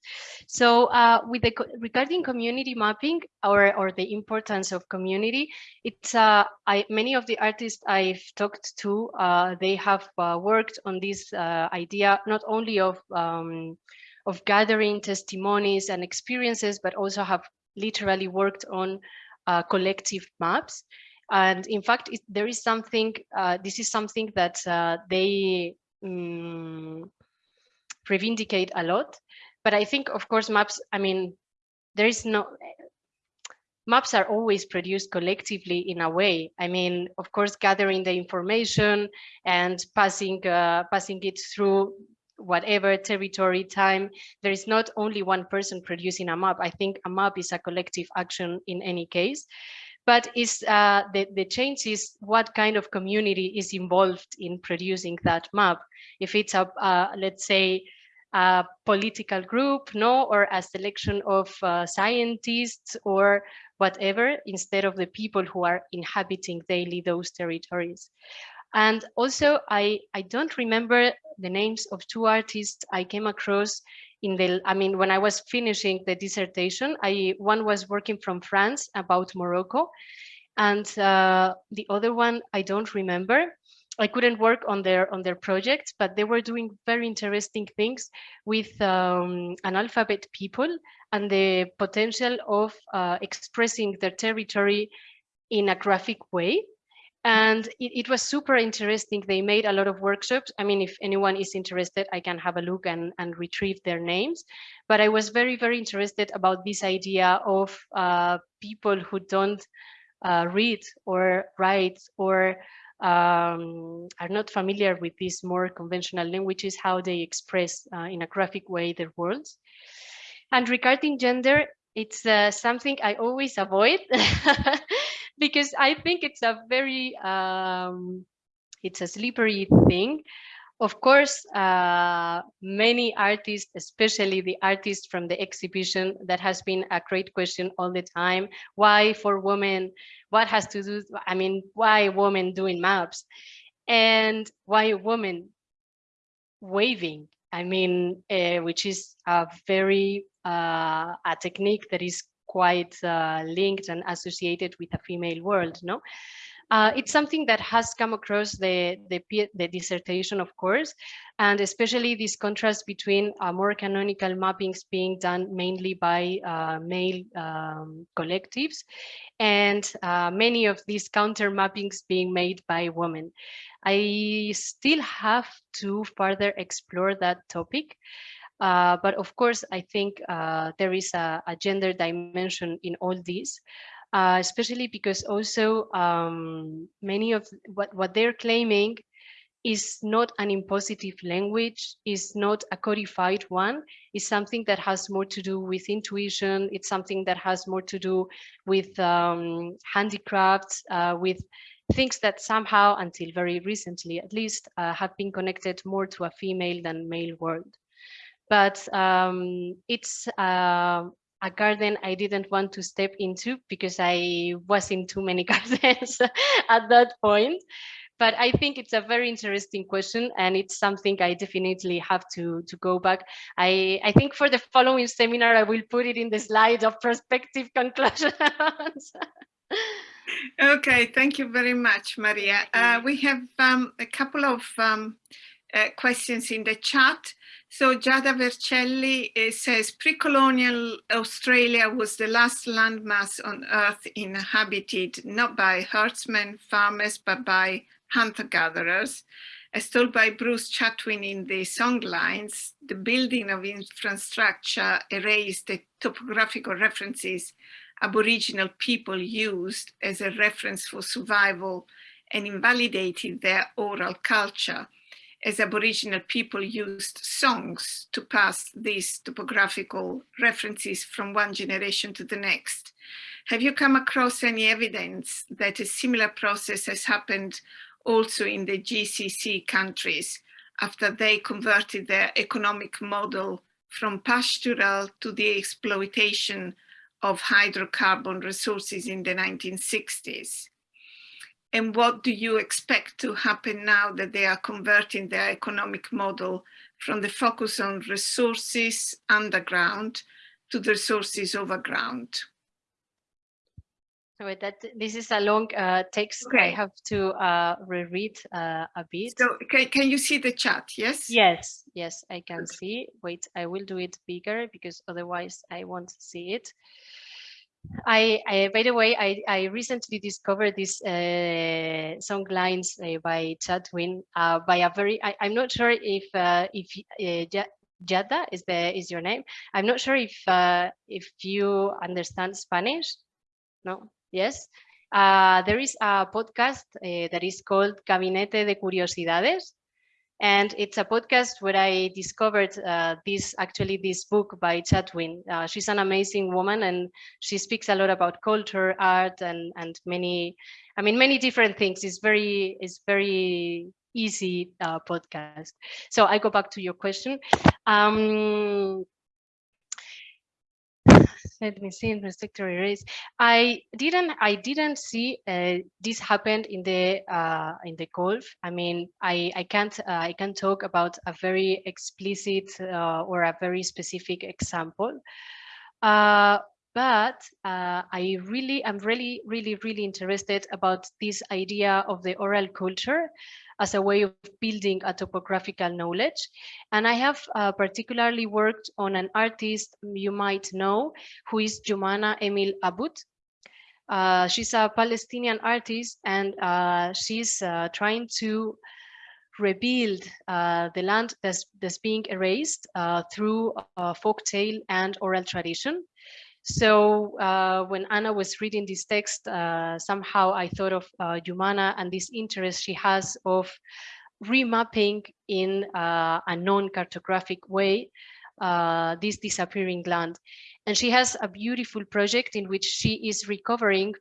So uh, with the regarding community mapping or, or the importance of community, it's uh, I, many of the artists I've talked to, uh, they have uh, worked on this uh, idea not only of um, of gathering testimonies and experiences, but also have literally worked on collective maps. And in fact, it, there is something, this is something that they um, reivindicate a lot. But I think, of course, maps, I mean, there is no, maps are always produced collectively in a way. I mean, of course, gathering the information and passing, uh, passing it through whatever territory time there is not only one person producing a map i think a map is a collective action in any case but is uh, the, the change is what kind of community is involved in producing that map. If it's a, uh, let's say, a political group, no, or a selection of uh, scientists or whatever, instead of the people who are inhabiting daily those territories. And also, I, I don't remember the names of two artists I came across in the, I mean, when I was finishing the dissertation, I one was working from France about Morocco, and uh, the other one I don't remember. I couldn't work on their on their projects, but they were doing very interesting things with um, analphabet people and the potential of uh, expressing their territory in a graphic way and it, it, was super interesting. They made a lot of workshops. I mean, if anyone is interested, I can have a look and, and retrieve their names. But I was very, very interested about this idea of uh, people who don't uh, read or write or um, are not familiar with these more conventional languages, how they express uh, in a graphic way their worlds. And regarding gender, it's uh, something I always avoid because I think it's a very, um, it's a slippery thing. Of course, uh, many artists, especially the artists from the exhibition, that has been a great question all the time. Why for women? What has to do, I mean, why women doing maps? And why women waving? I mean, uh, which is a very, uh, a technique that is quite uh, linked and associated with a female world, no? Uh, it's something that has come across the, the, the, dissertation, of course, and especially this contrast between uh, more canonical mappings being done mainly by uh, male um, collectives and uh, many of these counter mappings being made by women. I still have to further explore that topic. Uh, but of course, I think uh, there is a, a, gender dimension in all this uh, especially because also um, many of what, what they're claiming is not an impositive language, is not a codified one, is something that has more to do with intuition, it's something that has more to do with um, handicrafts, uh, with things that somehow, until very recently at least, uh, have been connected more to a female than male world. But um, it's uh, a garden I didn't want to step into because I was in too many gardens at that point. But I think it's a very interesting question and it's something I definitely have to, to go back. I, I think for the following seminar, I will put it in the slide of prospective conclusions. okay, thank you very much, Maria. Uh, we have um, a couple of um, uh, questions in the chat. So Giada Vercelli says pre-colonial Australia was the last landmass on earth inhabited not by herdsmen, farmers, but by hunter-gatherers. As told by Bruce Chatwin in the songlines, the building of infrastructure erased the topographical references Aboriginal people used as a reference for survival and invalidated their oral culture as Aboriginal people used songs to pass these topographical references from one generation to the next. Have you come across any evidence that a similar process has happened also in the GCC countries after they converted their economic model from pastoral to the exploitation of hydrocarbon resources in the 1960s? And what do you expect to happen now that they are converting their economic model from the focus on resources underground to the resources overground? So that this is a long uh, text. Okay. I have to uh, reread uh, a bit. So can, can you see the chat? Yes. Yes. Yes, I can okay. see. Wait, I will do it bigger because otherwise I won't see it. I, I, by the way, I, I recently discovered these uh, song lines uh, by Chatwin uh, by a very. I, am not sure if uh, if uh, Giada is the is your name. I'm not sure if uh, if you understand Spanish. No. Yes. there is a podcast that is called Gabinete de Curiosidades, and it's a podcast where I discovered uh, this actually this book by Chatwin. Uh, she's an amazing woman and she speaks a lot about culture, art, and and many, I mean, many different things. It's very it's very easy uh, podcast. So I go back to your question. Um, let me see in restrictor erase. I didn't I didn't see uh, this happened in the uh, in the Gulf. I mean, I I can't uh, I can't talk about a very explicit uh, or a very specific example. Uh, but uh, I really am really really really interested about this idea of the oral culture as a way of building a topographical knowledge. And I have uh, particularly worked on an artist you might know, who is Jumana Emil Abboud. Uh, she's a Palestinian artist and uh, she's uh, trying to rebuild uh, the land that's, that's being erased uh, through folk tale and oral tradition. So uh, when Anna was reading this text, uh, somehow I thought of uh, Jumana and this interest she has of remapping in uh, a non-cartographic way uh, this disappearing land. And she has a beautiful project in which she is recovering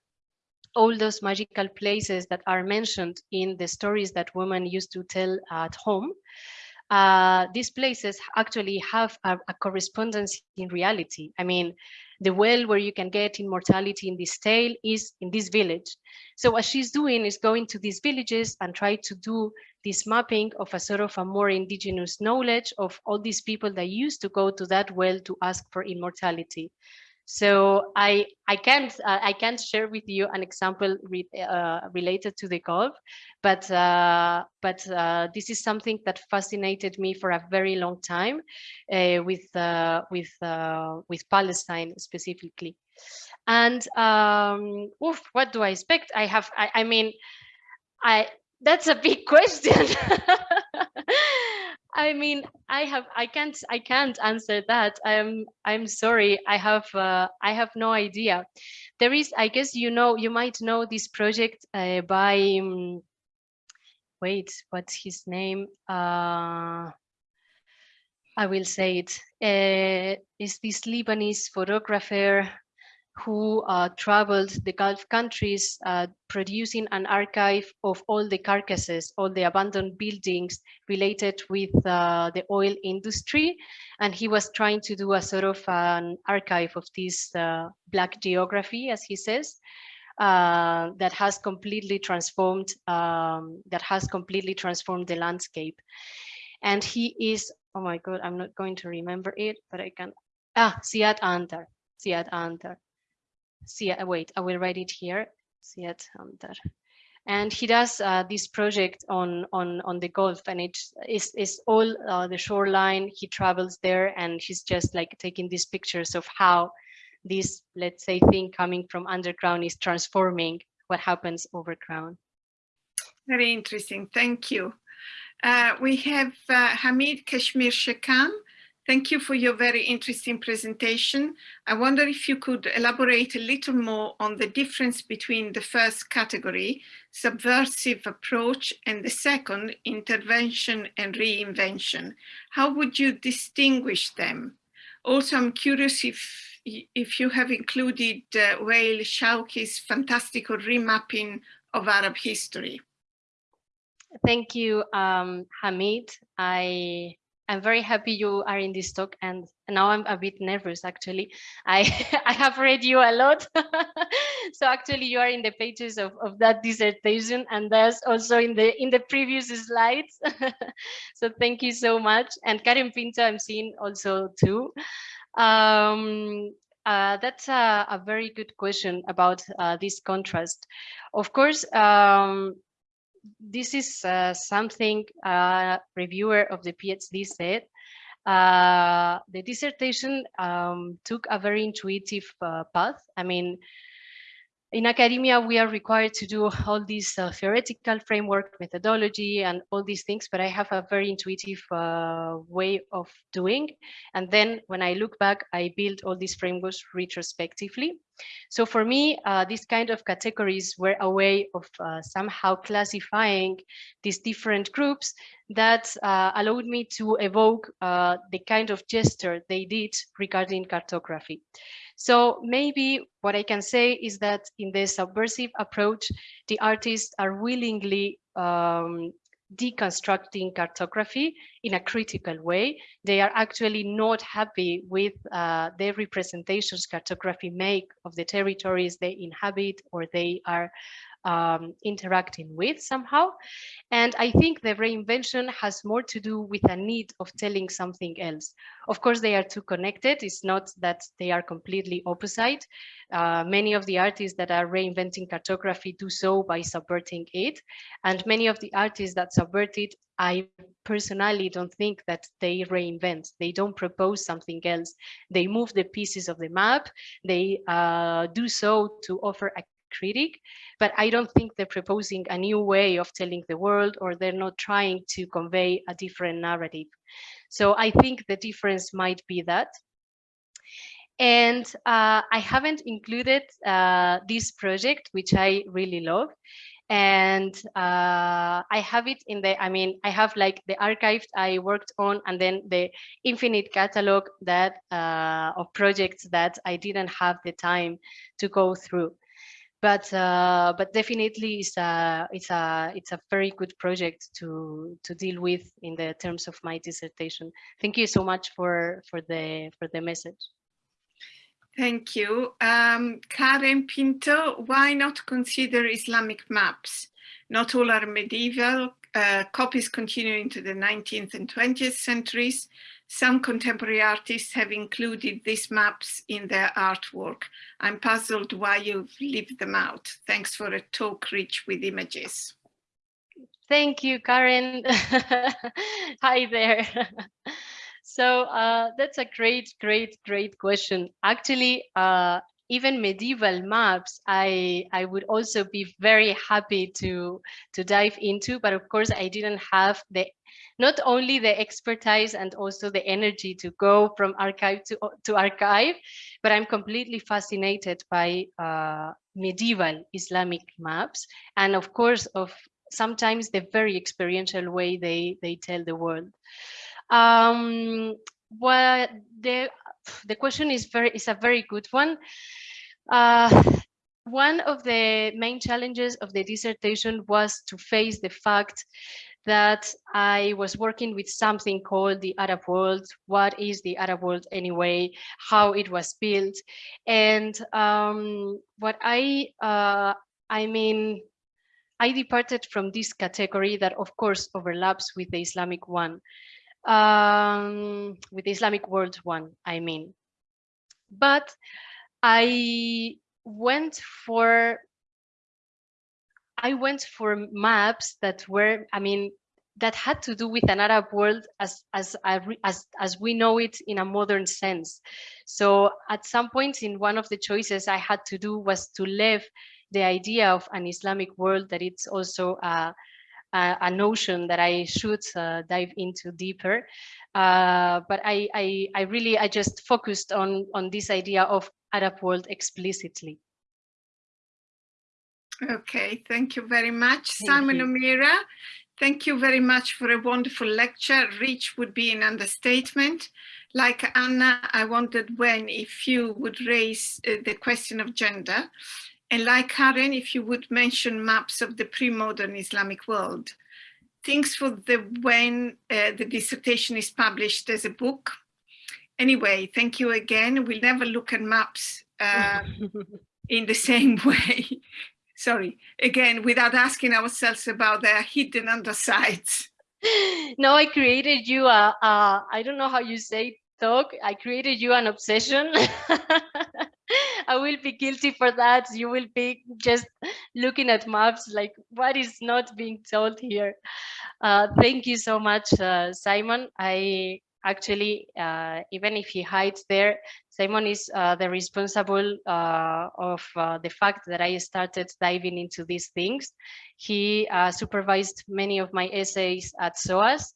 all those magical places that are mentioned in the stories that women used to tell at home, uh, these places actually have a, a, correspondence in reality. I mean, the well where you can get immortality in this tale is in this village. So what she's doing is going to these villages and try to do this mapping of a sort of a more indigenous knowledge of all these people that used to go to that well to ask for immortality. So I I can't uh, I can't share with you an example re, uh, related to the Gulf, but uh, but uh, this is something that fascinated me for a very long time, uh, with uh, with with Palestine specifically, and um, oof, what do I expect? I have I, I mean, I that's a big question. I mean, I have, I can't, I can't answer that. I'm, I'm sorry. I have, uh, I have no idea. There is, I guess, you know, you might know this project uh, by, um, wait, what's his name? Uh, I will say it. Uh, is this Lebanese photographer who uh, traveled the Gulf countries uh, producing an archive of all the carcasses, all the abandoned buildings related with uh, the oil industry. And he was trying to do a sort of an archive of this uh, black geography, as he says, uh, that has completely transformed, um, that has completely transformed the landscape. And he is, oh my God, I'm not going to remember it, but I can, ah, Ziad Antar, Ziad Antar see, uh, wait, I will write it here. Ziad Antar. And he does uh, this project on on on the Gulf, and it's is is all uh, the shoreline. He travels there, and he's just like taking these pictures of how this, let's say, thing coming from underground is transforming what happens overground. Very interesting. Thank you. Uh, we have uh, Hamid Keshmirshekan. Thank you for your very interesting presentation. I wonder if you could elaborate a little more on the difference between the first category, subversive approach, and the second, intervention and reinvention. How would you distinguish them? Also, I'm curious if, if you have included uh, Wael Shawky's fantastical remapping of Arab history. Thank you, um, Hamid. I I'm very happy you are in this talk and now I'm a bit nervous actually. I I have read you a lot. so actually you are in the pages of, of that dissertation and that's also in the in the previous slides. so thank you so much. And Karen Pinto I'm seeing also too. Um, uh, that's a, a, very good question about uh, this contrast. Of course, um, this is uh, something a reviewer of the PhD said. Uh, the dissertation um, took a very intuitive uh, path. I mean, in academia, we are required to do all these uh, theoretical framework, methodology, and all these things, but I have a very intuitive uh, way of doing. And then when I look back, I build all these frameworks retrospectively. So for me, uh, these kind of categories were a way of uh, somehow classifying these different groups that uh, allowed me to evoke uh, the kind of gesture they did regarding cartography. So maybe what I can say is that in the subversive approach, the artists are willingly um, deconstructing cartography in a critical way. They are actually not happy with uh, the representations cartography make of the territories they inhabit or they are um, interacting with somehow. And I think the reinvention has more to do with a need of telling something else. Of course, they are too connected. It's not that they are completely opposite. Uh, many of the artists that are reinventing cartography do so by subverting it. And many of the artists that subvert it, I personally don't think that they reinvent. They don't propose something else. They move the pieces of the map. They uh, do so to offer a critic, but I don't think they're proposing a new way of telling the world or they're not trying to convey a different narrative. So I think the difference might be that. And uh, I haven't included uh, this project, which I really love. And uh, I have it in the, I mean, I have like the archive I worked on and then the infinite catalog that uh, of projects that I didn't have the time to go through. But uh, but definitely it's a it's a it's a very good project to to deal with in the terms of my dissertation. Thank you so much for for the for the message. Thank you. Um, Karen Pinto, why not consider Islamic maps? Not all are medieval. Uh, copies continue into the 19th and 20th centuries. Some contemporary artists have included these maps in their artwork. I'm puzzled why you've left them out. Thanks for a talk rich with images. Thank you, Karen. Hi there. so uh, that's a great, great, great question. Actually, uh, even medieval maps, I I would also be very happy to to dive into, but of course I didn't have the not only the expertise and also the energy to go from archive to, to archive, but I'm completely fascinated by uh, medieval Islamic maps. And of course, of sometimes the very experiential way they, they tell the world. Um, well, the, the question is very is a very good one. Uh, one of the main challenges of the dissertation was to face the fact that I was working with something called the Arab world. What is the Arab world anyway? How it was built? And um, what I, uh, I mean, I departed from this category that of course overlaps with the Islamic one, um, with the Islamic world one, I mean. But I went for I went for maps that were, I mean, that had to do with an Arab world as as as as we know it in a modern sense. So at some point in one of the choices I had to do was to leave the idea of an Islamic world that it's also a, a, a notion that I should uh, dive into deeper. Uh, but I, I I really I just focused on on this idea of Arab world explicitly. Okay, thank you very much. Simon. O'Meara, thank you very much for a wonderful lecture. Rich would be an understatement. Like Anna, I wondered when if you would raise uh, the question of gender. And like Karen, if you would mention maps of the pre-modern Islamic world. Things for the when uh, the dissertation is published as a book. Anyway, thank you again. We'll never look at maps uh, in the same way sorry, again, without asking ourselves about their hidden undersides. no, I created you a, a, I don't know how you say talk. I created you an obsession. I will be guilty for that. You will be just looking at maps like what is not being told here. Uh, thank you so much, uh, Simon. I actually, uh, even if he hides there, Simon is uh, the responsible uh, of uh, the fact that I started diving into these things. He supervised many of my essays at SOAS,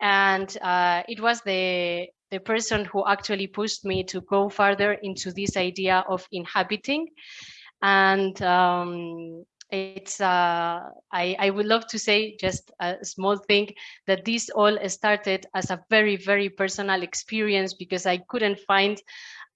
and uh, it was the the person who actually pushed me to go further into this idea of inhabiting. And um, it's uh, I, I would love to say just a small thing that this all started as a very very personal experience because I couldn't find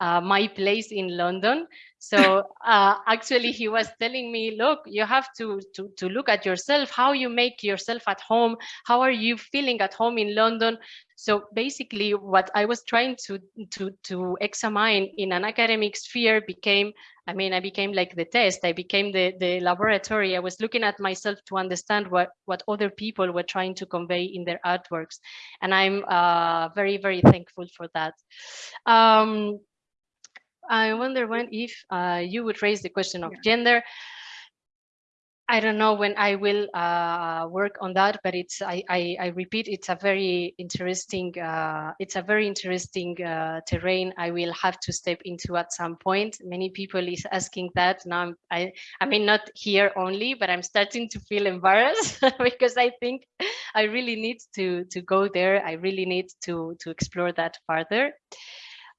uh, my place in London. So uh, actually he was telling me, look, you have to, to, to look at yourself, how you make yourself at home, how are you feeling at home in London? So basically what I was trying to, to, to examine in an academic sphere became, I mean, I became like the test, I became the, the laboratory. I was looking at myself to understand what, what other people were trying to convey in their artworks. And I'm uh, very, very thankful for that. Um, I wonder when if uh, you would raise the question of yeah. gender. I don't know when I will uh, work on that, but it's I, I, I, repeat it's a very interesting uh, it's a very interesting uh, terrain I will have to step into at some point. Many people is asking that now. I'm, I I mean not here only, but I'm starting to feel embarrassed because I think I really need to to go there. I really need to to explore that further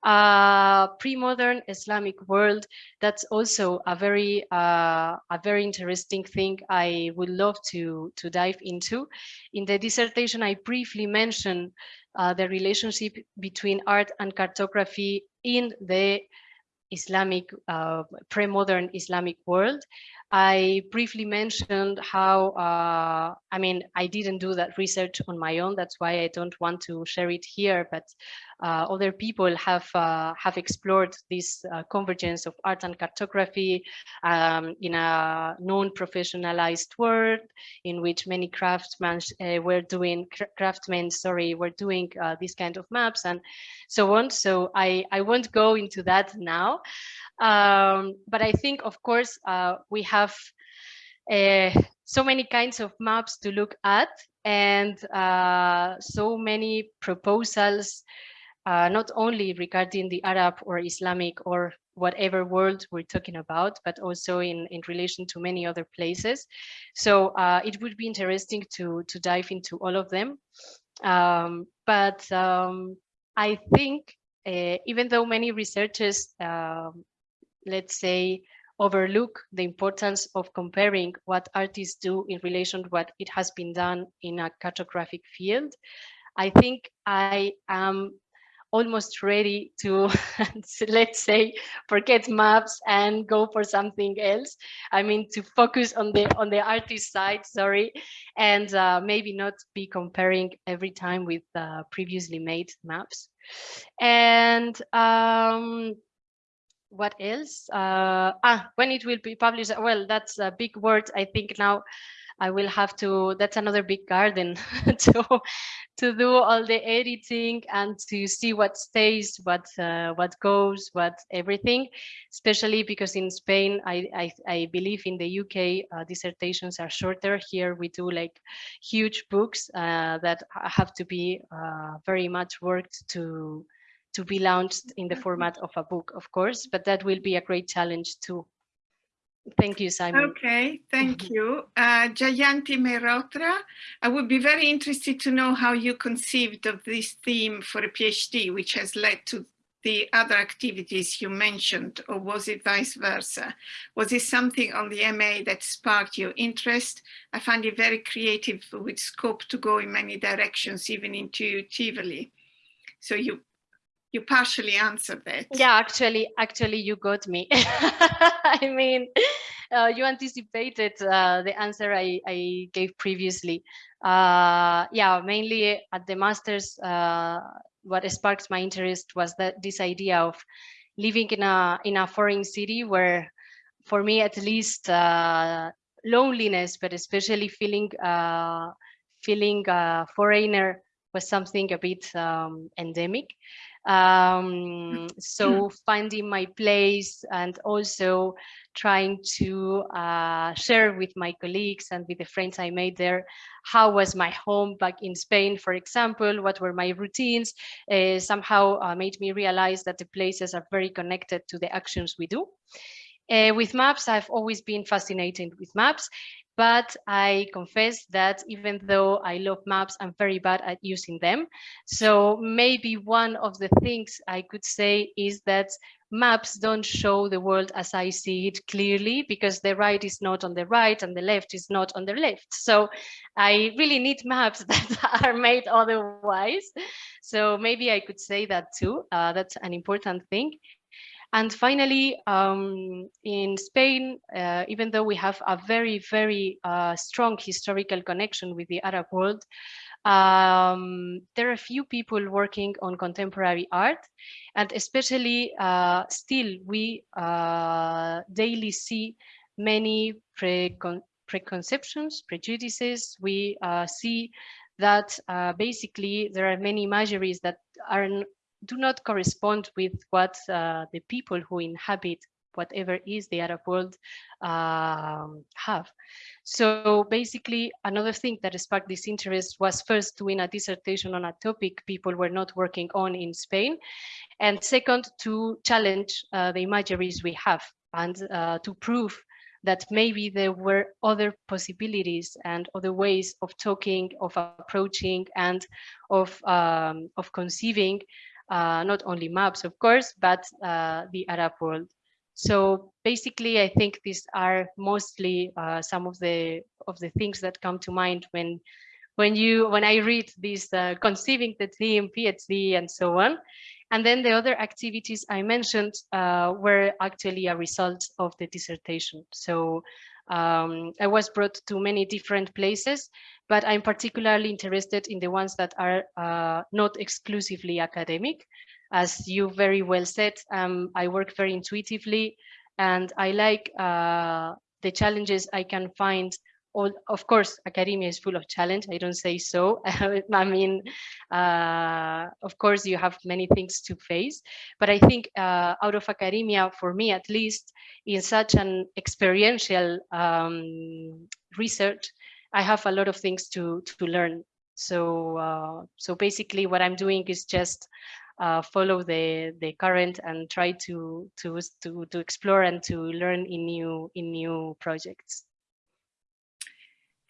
uh, pre-modern Islamic world. That's also a very uh, a very interesting thing I would love to to dive into. In the dissertation, I briefly mentioned uh, the relationship between art and cartography in the Islamic, uh, pre-modern Islamic world. I briefly mentioned how, uh, I mean, I didn't do that research on my own. That's why I don't want to share it here, but uh, other people have uh, have explored this uh, convergence of art and cartography um, in a non-professionalized world in which many craftsmen uh, were doing, craftsmen, sorry, were doing uh, this kind of maps and so on. So I, I won't go into that now. Um, but I think, of course, uh, we have so many kinds of maps to look at and so many proposals, uh, not only regarding the Arab or Islamic or whatever world we're talking about, but also in, in relation to many other places. So uh, it would be interesting to, to dive into all of them. Um, but um, I think uh, even though many researchers um, let's say, overlook the importance of comparing what artists do in relation to what it has been done in a cartographic field. I think I am almost ready to, let's say, forget maps and go for something else. I mean, to focus on the on the artist side, sorry, and uh, maybe not be comparing every time with uh, previously made maps. And um, what else? Uh, ah, when it will be published? Well, that's a big word. I think now I will have to. That's another big garden to to do all the editing and to see what stays, what uh, what goes, what everything. Especially because in Spain, I I, I believe in the UK uh, dissertations are shorter. Here we do like huge books uh, that have to be uh, very much worked to to be launched in the mm-hmm. format of a book, of course, but that will be a great challenge too. Thank you, Simon. Okay, thank you. Uh, Jayanti Mehrotra, I would be very interested to know how you conceived of this theme for a PhD, which has led to the other activities you mentioned, or was it vice versa? Was it something on the MA that sparked your interest? I find it very creative with scope to go in many directions, even intuitively. So you you partially answered that. Yeah, actually, actually, you got me. I mean, uh, you anticipated uh, the answer I, I gave previously. Uh, yeah, mainly at the masters, uh, what sparked my interest was that this idea of living in a in a foreign city where, for me at least, uh, loneliness, but especially feeling uh, feeling a foreigner was something a bit um, endemic um, so finding my place and also trying to uh, share with my colleagues and with the friends I made there how was my home back in Spain, for example, what were my routines, uh, somehow uh, made me realize that the places are very connected to the actions we do. Uh, with maps, I've always been fascinated with maps but I confess that even though I love maps, I'm very bad at using them. So maybe one of the things I could say is that maps don't show the world as I see it clearly because the right is not on the right and the left is not on the left. So I really need maps that are made otherwise. So maybe I could say that too. Uh, that's an important thing. And finally, um, in Spain, uh, even though we have a very, very uh, strong historical connection with the Arab world, um, there are few people working on contemporary art, and especially uh, still we uh, daily see many precon preconceptions, prejudices. We uh, see that uh, basically there are many imageries that are do not correspond with what uh, the people who inhabit whatever is the Arab world um, have. So basically, another thing that sparked this interest was first doing a dissertation on a topic people were not working on in Spain, and second, to challenge uh, the imageries we have and uh, to prove that maybe there were other possibilities and other ways of talking, of approaching, and of um, of conceiving uh, not only maps, of course, but uh, the Arab world. So basically, I think these are mostly uh, some of the of the things that come to mind when when you when I read this uh, conceiving the theme, PhD, and so on. And then the other activities I mentioned uh, were actually a result of the dissertation. So um, I was brought to many different places, but I'm particularly interested in the ones that are uh, not exclusively academic. As you very well said, um, I work very intuitively and I like uh, the challenges I can find all, of course, academia is full of challenge. I don't say so. I mean, uh, of course, you have many things to face. But I think uh, out of academia, for me at least, in such an experiential um, research, I have a lot of things to to learn. So uh, so basically, what I'm doing is just uh, follow the the current and try to to to to explore and to learn in new in new projects.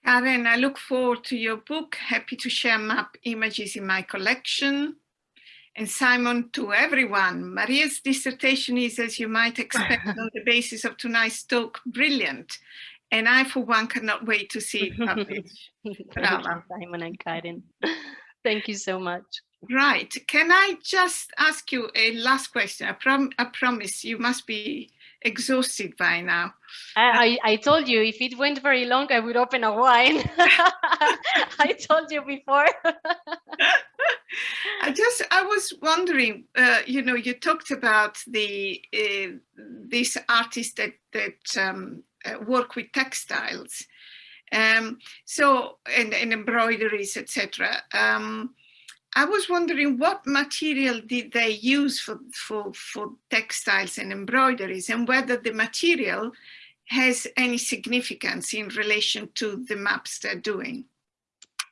Karen, I look forward to your book. Happy to share map images in my collection. And Simon, to everyone, Maria's dissertation is, as you might expect, on the basis of tonight's talk, brilliant. And I, for one, cannot wait to see it published. Simon and Karen. Thank you so much. Right. Can I just ask you a last question? I, prom I promise you must be exhausted by now. I, I, I, told you if it went very long, I would open a wine. I told you before. I just, I was wondering, uh, you know, you talked about the uh, these artists that that um, uh, work with textiles, um, so and, and embroideries, etc. Um, I was wondering what material did they use for, for, for textiles and embroideries and whether the material has any significance in relation to the maps they're doing?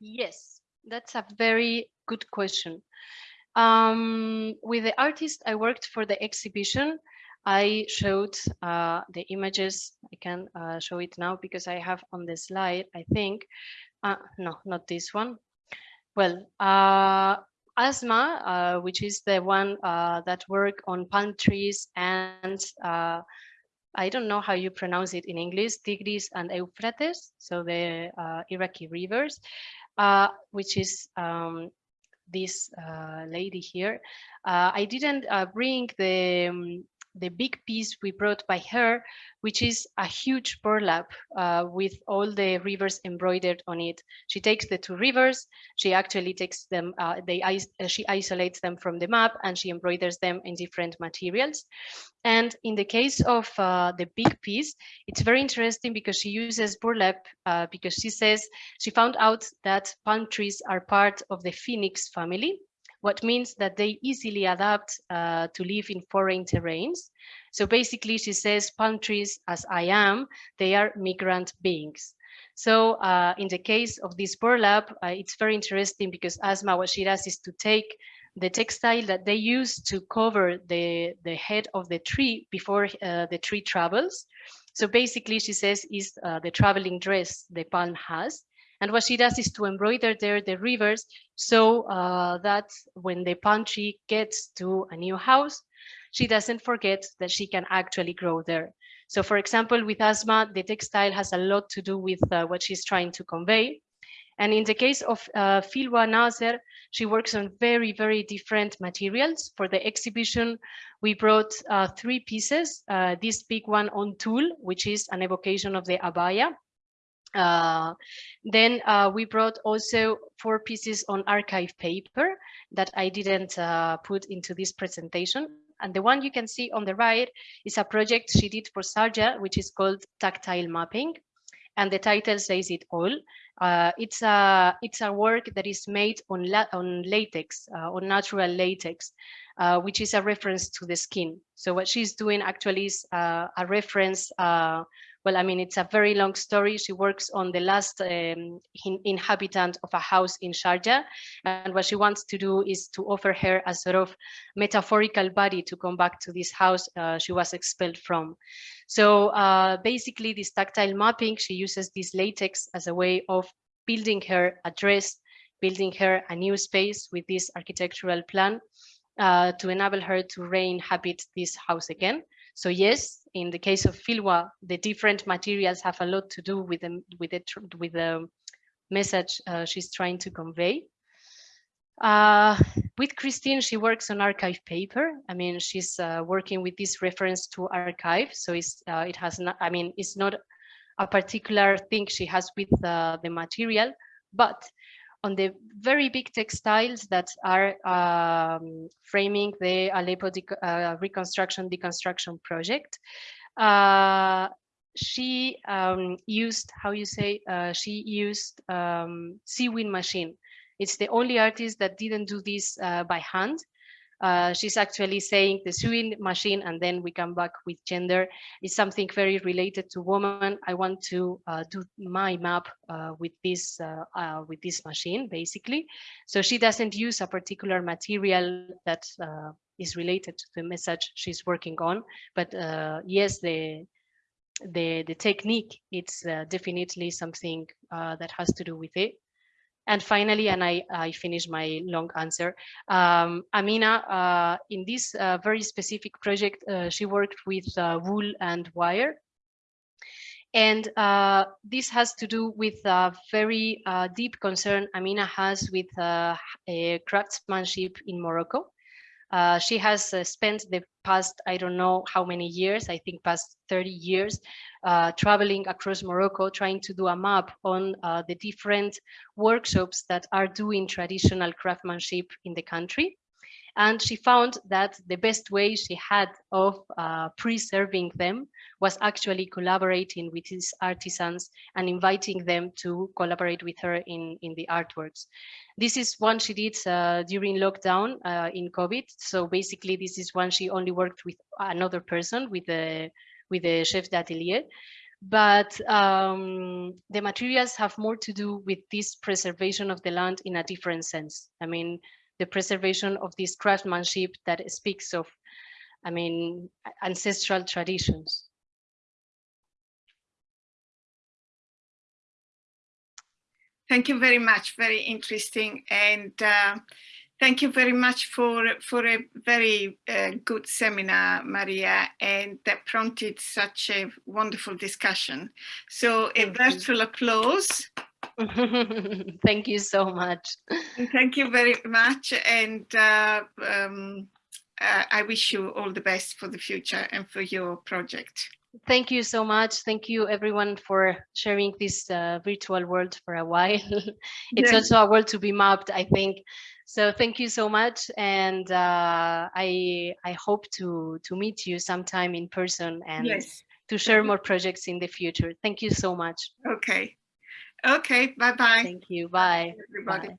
Yes, that's a very good question. Um, with the artist I worked for the exhibition, I showed uh, the images. I can uh, show it now because I have on the slide, I think. Uh, no, not this one. Well, uh, Asmaa, uh, which is the one uh, that work on palm trees and uh, I don't know how you pronounce it in English, Tigris and Euphrates, so the uh, Iraqi rivers, uh, which is um, this uh, lady here. I didn't bring the um, the big piece we brought by her, which is a huge burlap uh, with all the rivers embroidered on it. She takes the two rivers, she actually takes them, uh, they uh, she isolates them from the map and she embroiders them in different materials. And in the case of uh, the big piece, it's very interesting because she uses burlap uh, because she says she found out that palm trees are part of the phoenix family what means that they easily adapt uh, to live in foreign terrains. So basically, she says palm trees, as I am, they are migrant beings. So uh, in the case of this burlap, uh, it's very interesting because Asmaa, what she does is to take the textile that they use to cover the, the head of the tree before uh, the tree travels. So basically, she says, is uh, the traveling dress the palm has. And what she does is to embroider there the rivers so uh, that when the palm tree gets to a new house, she doesn't forget that she can actually grow there. So for example, with Asmaa, the textile has a lot to do with uh, what she's trying to convey. And in the case of uh, Filwa Nazer, she works on very, very different materials. For the exhibition, we brought uh, three pieces. Uh, this big one on tulle, which is an evocation of the abaya. Uh, then uh, we brought also four pieces on archive paper that I didn't uh, put into this presentation. And the one you can see on the right is a project she did for Sharjah, which is called Tactile Mapping. And the title says it all. Uh, it's a it's a work that is made on la on latex, uh, on natural latex, which is a reference to the skin. So what she's doing actually is a reference well, I mean, it's a very long story. She works on the last um, in, inhabitant of a house in Sharjah. And what she wants to do is to offer her a sort of metaphorical body to come back to this house uh, she was expelled from. So uh, basically this tactile mapping, she uses this latex as a way of building her a dress, building her a new space with this architectural plan uh, to enable her to re-inhabit this house again. So yes, in the case of Filwa, the different materials have a lot to do with the, with the, with the message uh, she's trying to convey. Uh, with Christine, she works on archive paper. I mean, she's uh, working with this reference to archive. So it's, uh, it has not, I mean, it's not a particular thing she has with uh, the material, but on the very big textiles that are um, framing the Aleppo de uh, reconstruction deconstruction project. Uh, she um, used, how you say, uh, she used um, sewing machine. It's the only artist that didn't do this uh, by hand. Uh, she's actually saying the sewing machine and then we come back with gender is something very related to woman. I want to uh, do my map uh, with this uh, uh, with this machine basically. So she doesn't use a particular material that is related to the message she's working on. But yes, the the the technique it's definitely something that has to do with it. And finally, and I, I finish my long answer, um, Amina, uh, in this uh, very specific project, uh, she worked with uh, wool and wire. And uh, this has to do with a very uh, deep concern Amina has with craftsmanship in Morocco. Uh, she has uh, spent the past, I don't know how many years, I think past 30 years, uh, traveling across Morocco, trying to do a map on uh, the different workshops that are doing traditional craftsmanship in the country. And she found that the best way she had of uh, preserving them was actually collaborating with these artisans and inviting them to collaborate with her in, in the artworks. This is one she did uh, during lockdown uh, in COVID. So basically this is one she only worked with another person, with the, with the chef d'atelier but um, the materials have more to do with this preservation of the land in a different sense. I mean, the preservation of this craftsmanship that speaks of, I mean, ancestral traditions. Thank you very much. Very interesting. And uh, thank you very much for, for a very uh, good seminar, Maria, and that prompted such a wonderful discussion. So a virtual applause. thank you so much. Thank you very much. And uh, um, uh, I wish you all the best for the future and for your project. Thank you so much. Thank you everyone for sharing this uh, virtual world for a while. it's also a world to be mapped, I think. So thank you so much. And uh, I, I hope to, to meet you sometime in person and yes. to share more projects in the future. Thank you so much. Okay. Okay, bye-bye. Thank you. Bye. Bye everybody. Bye.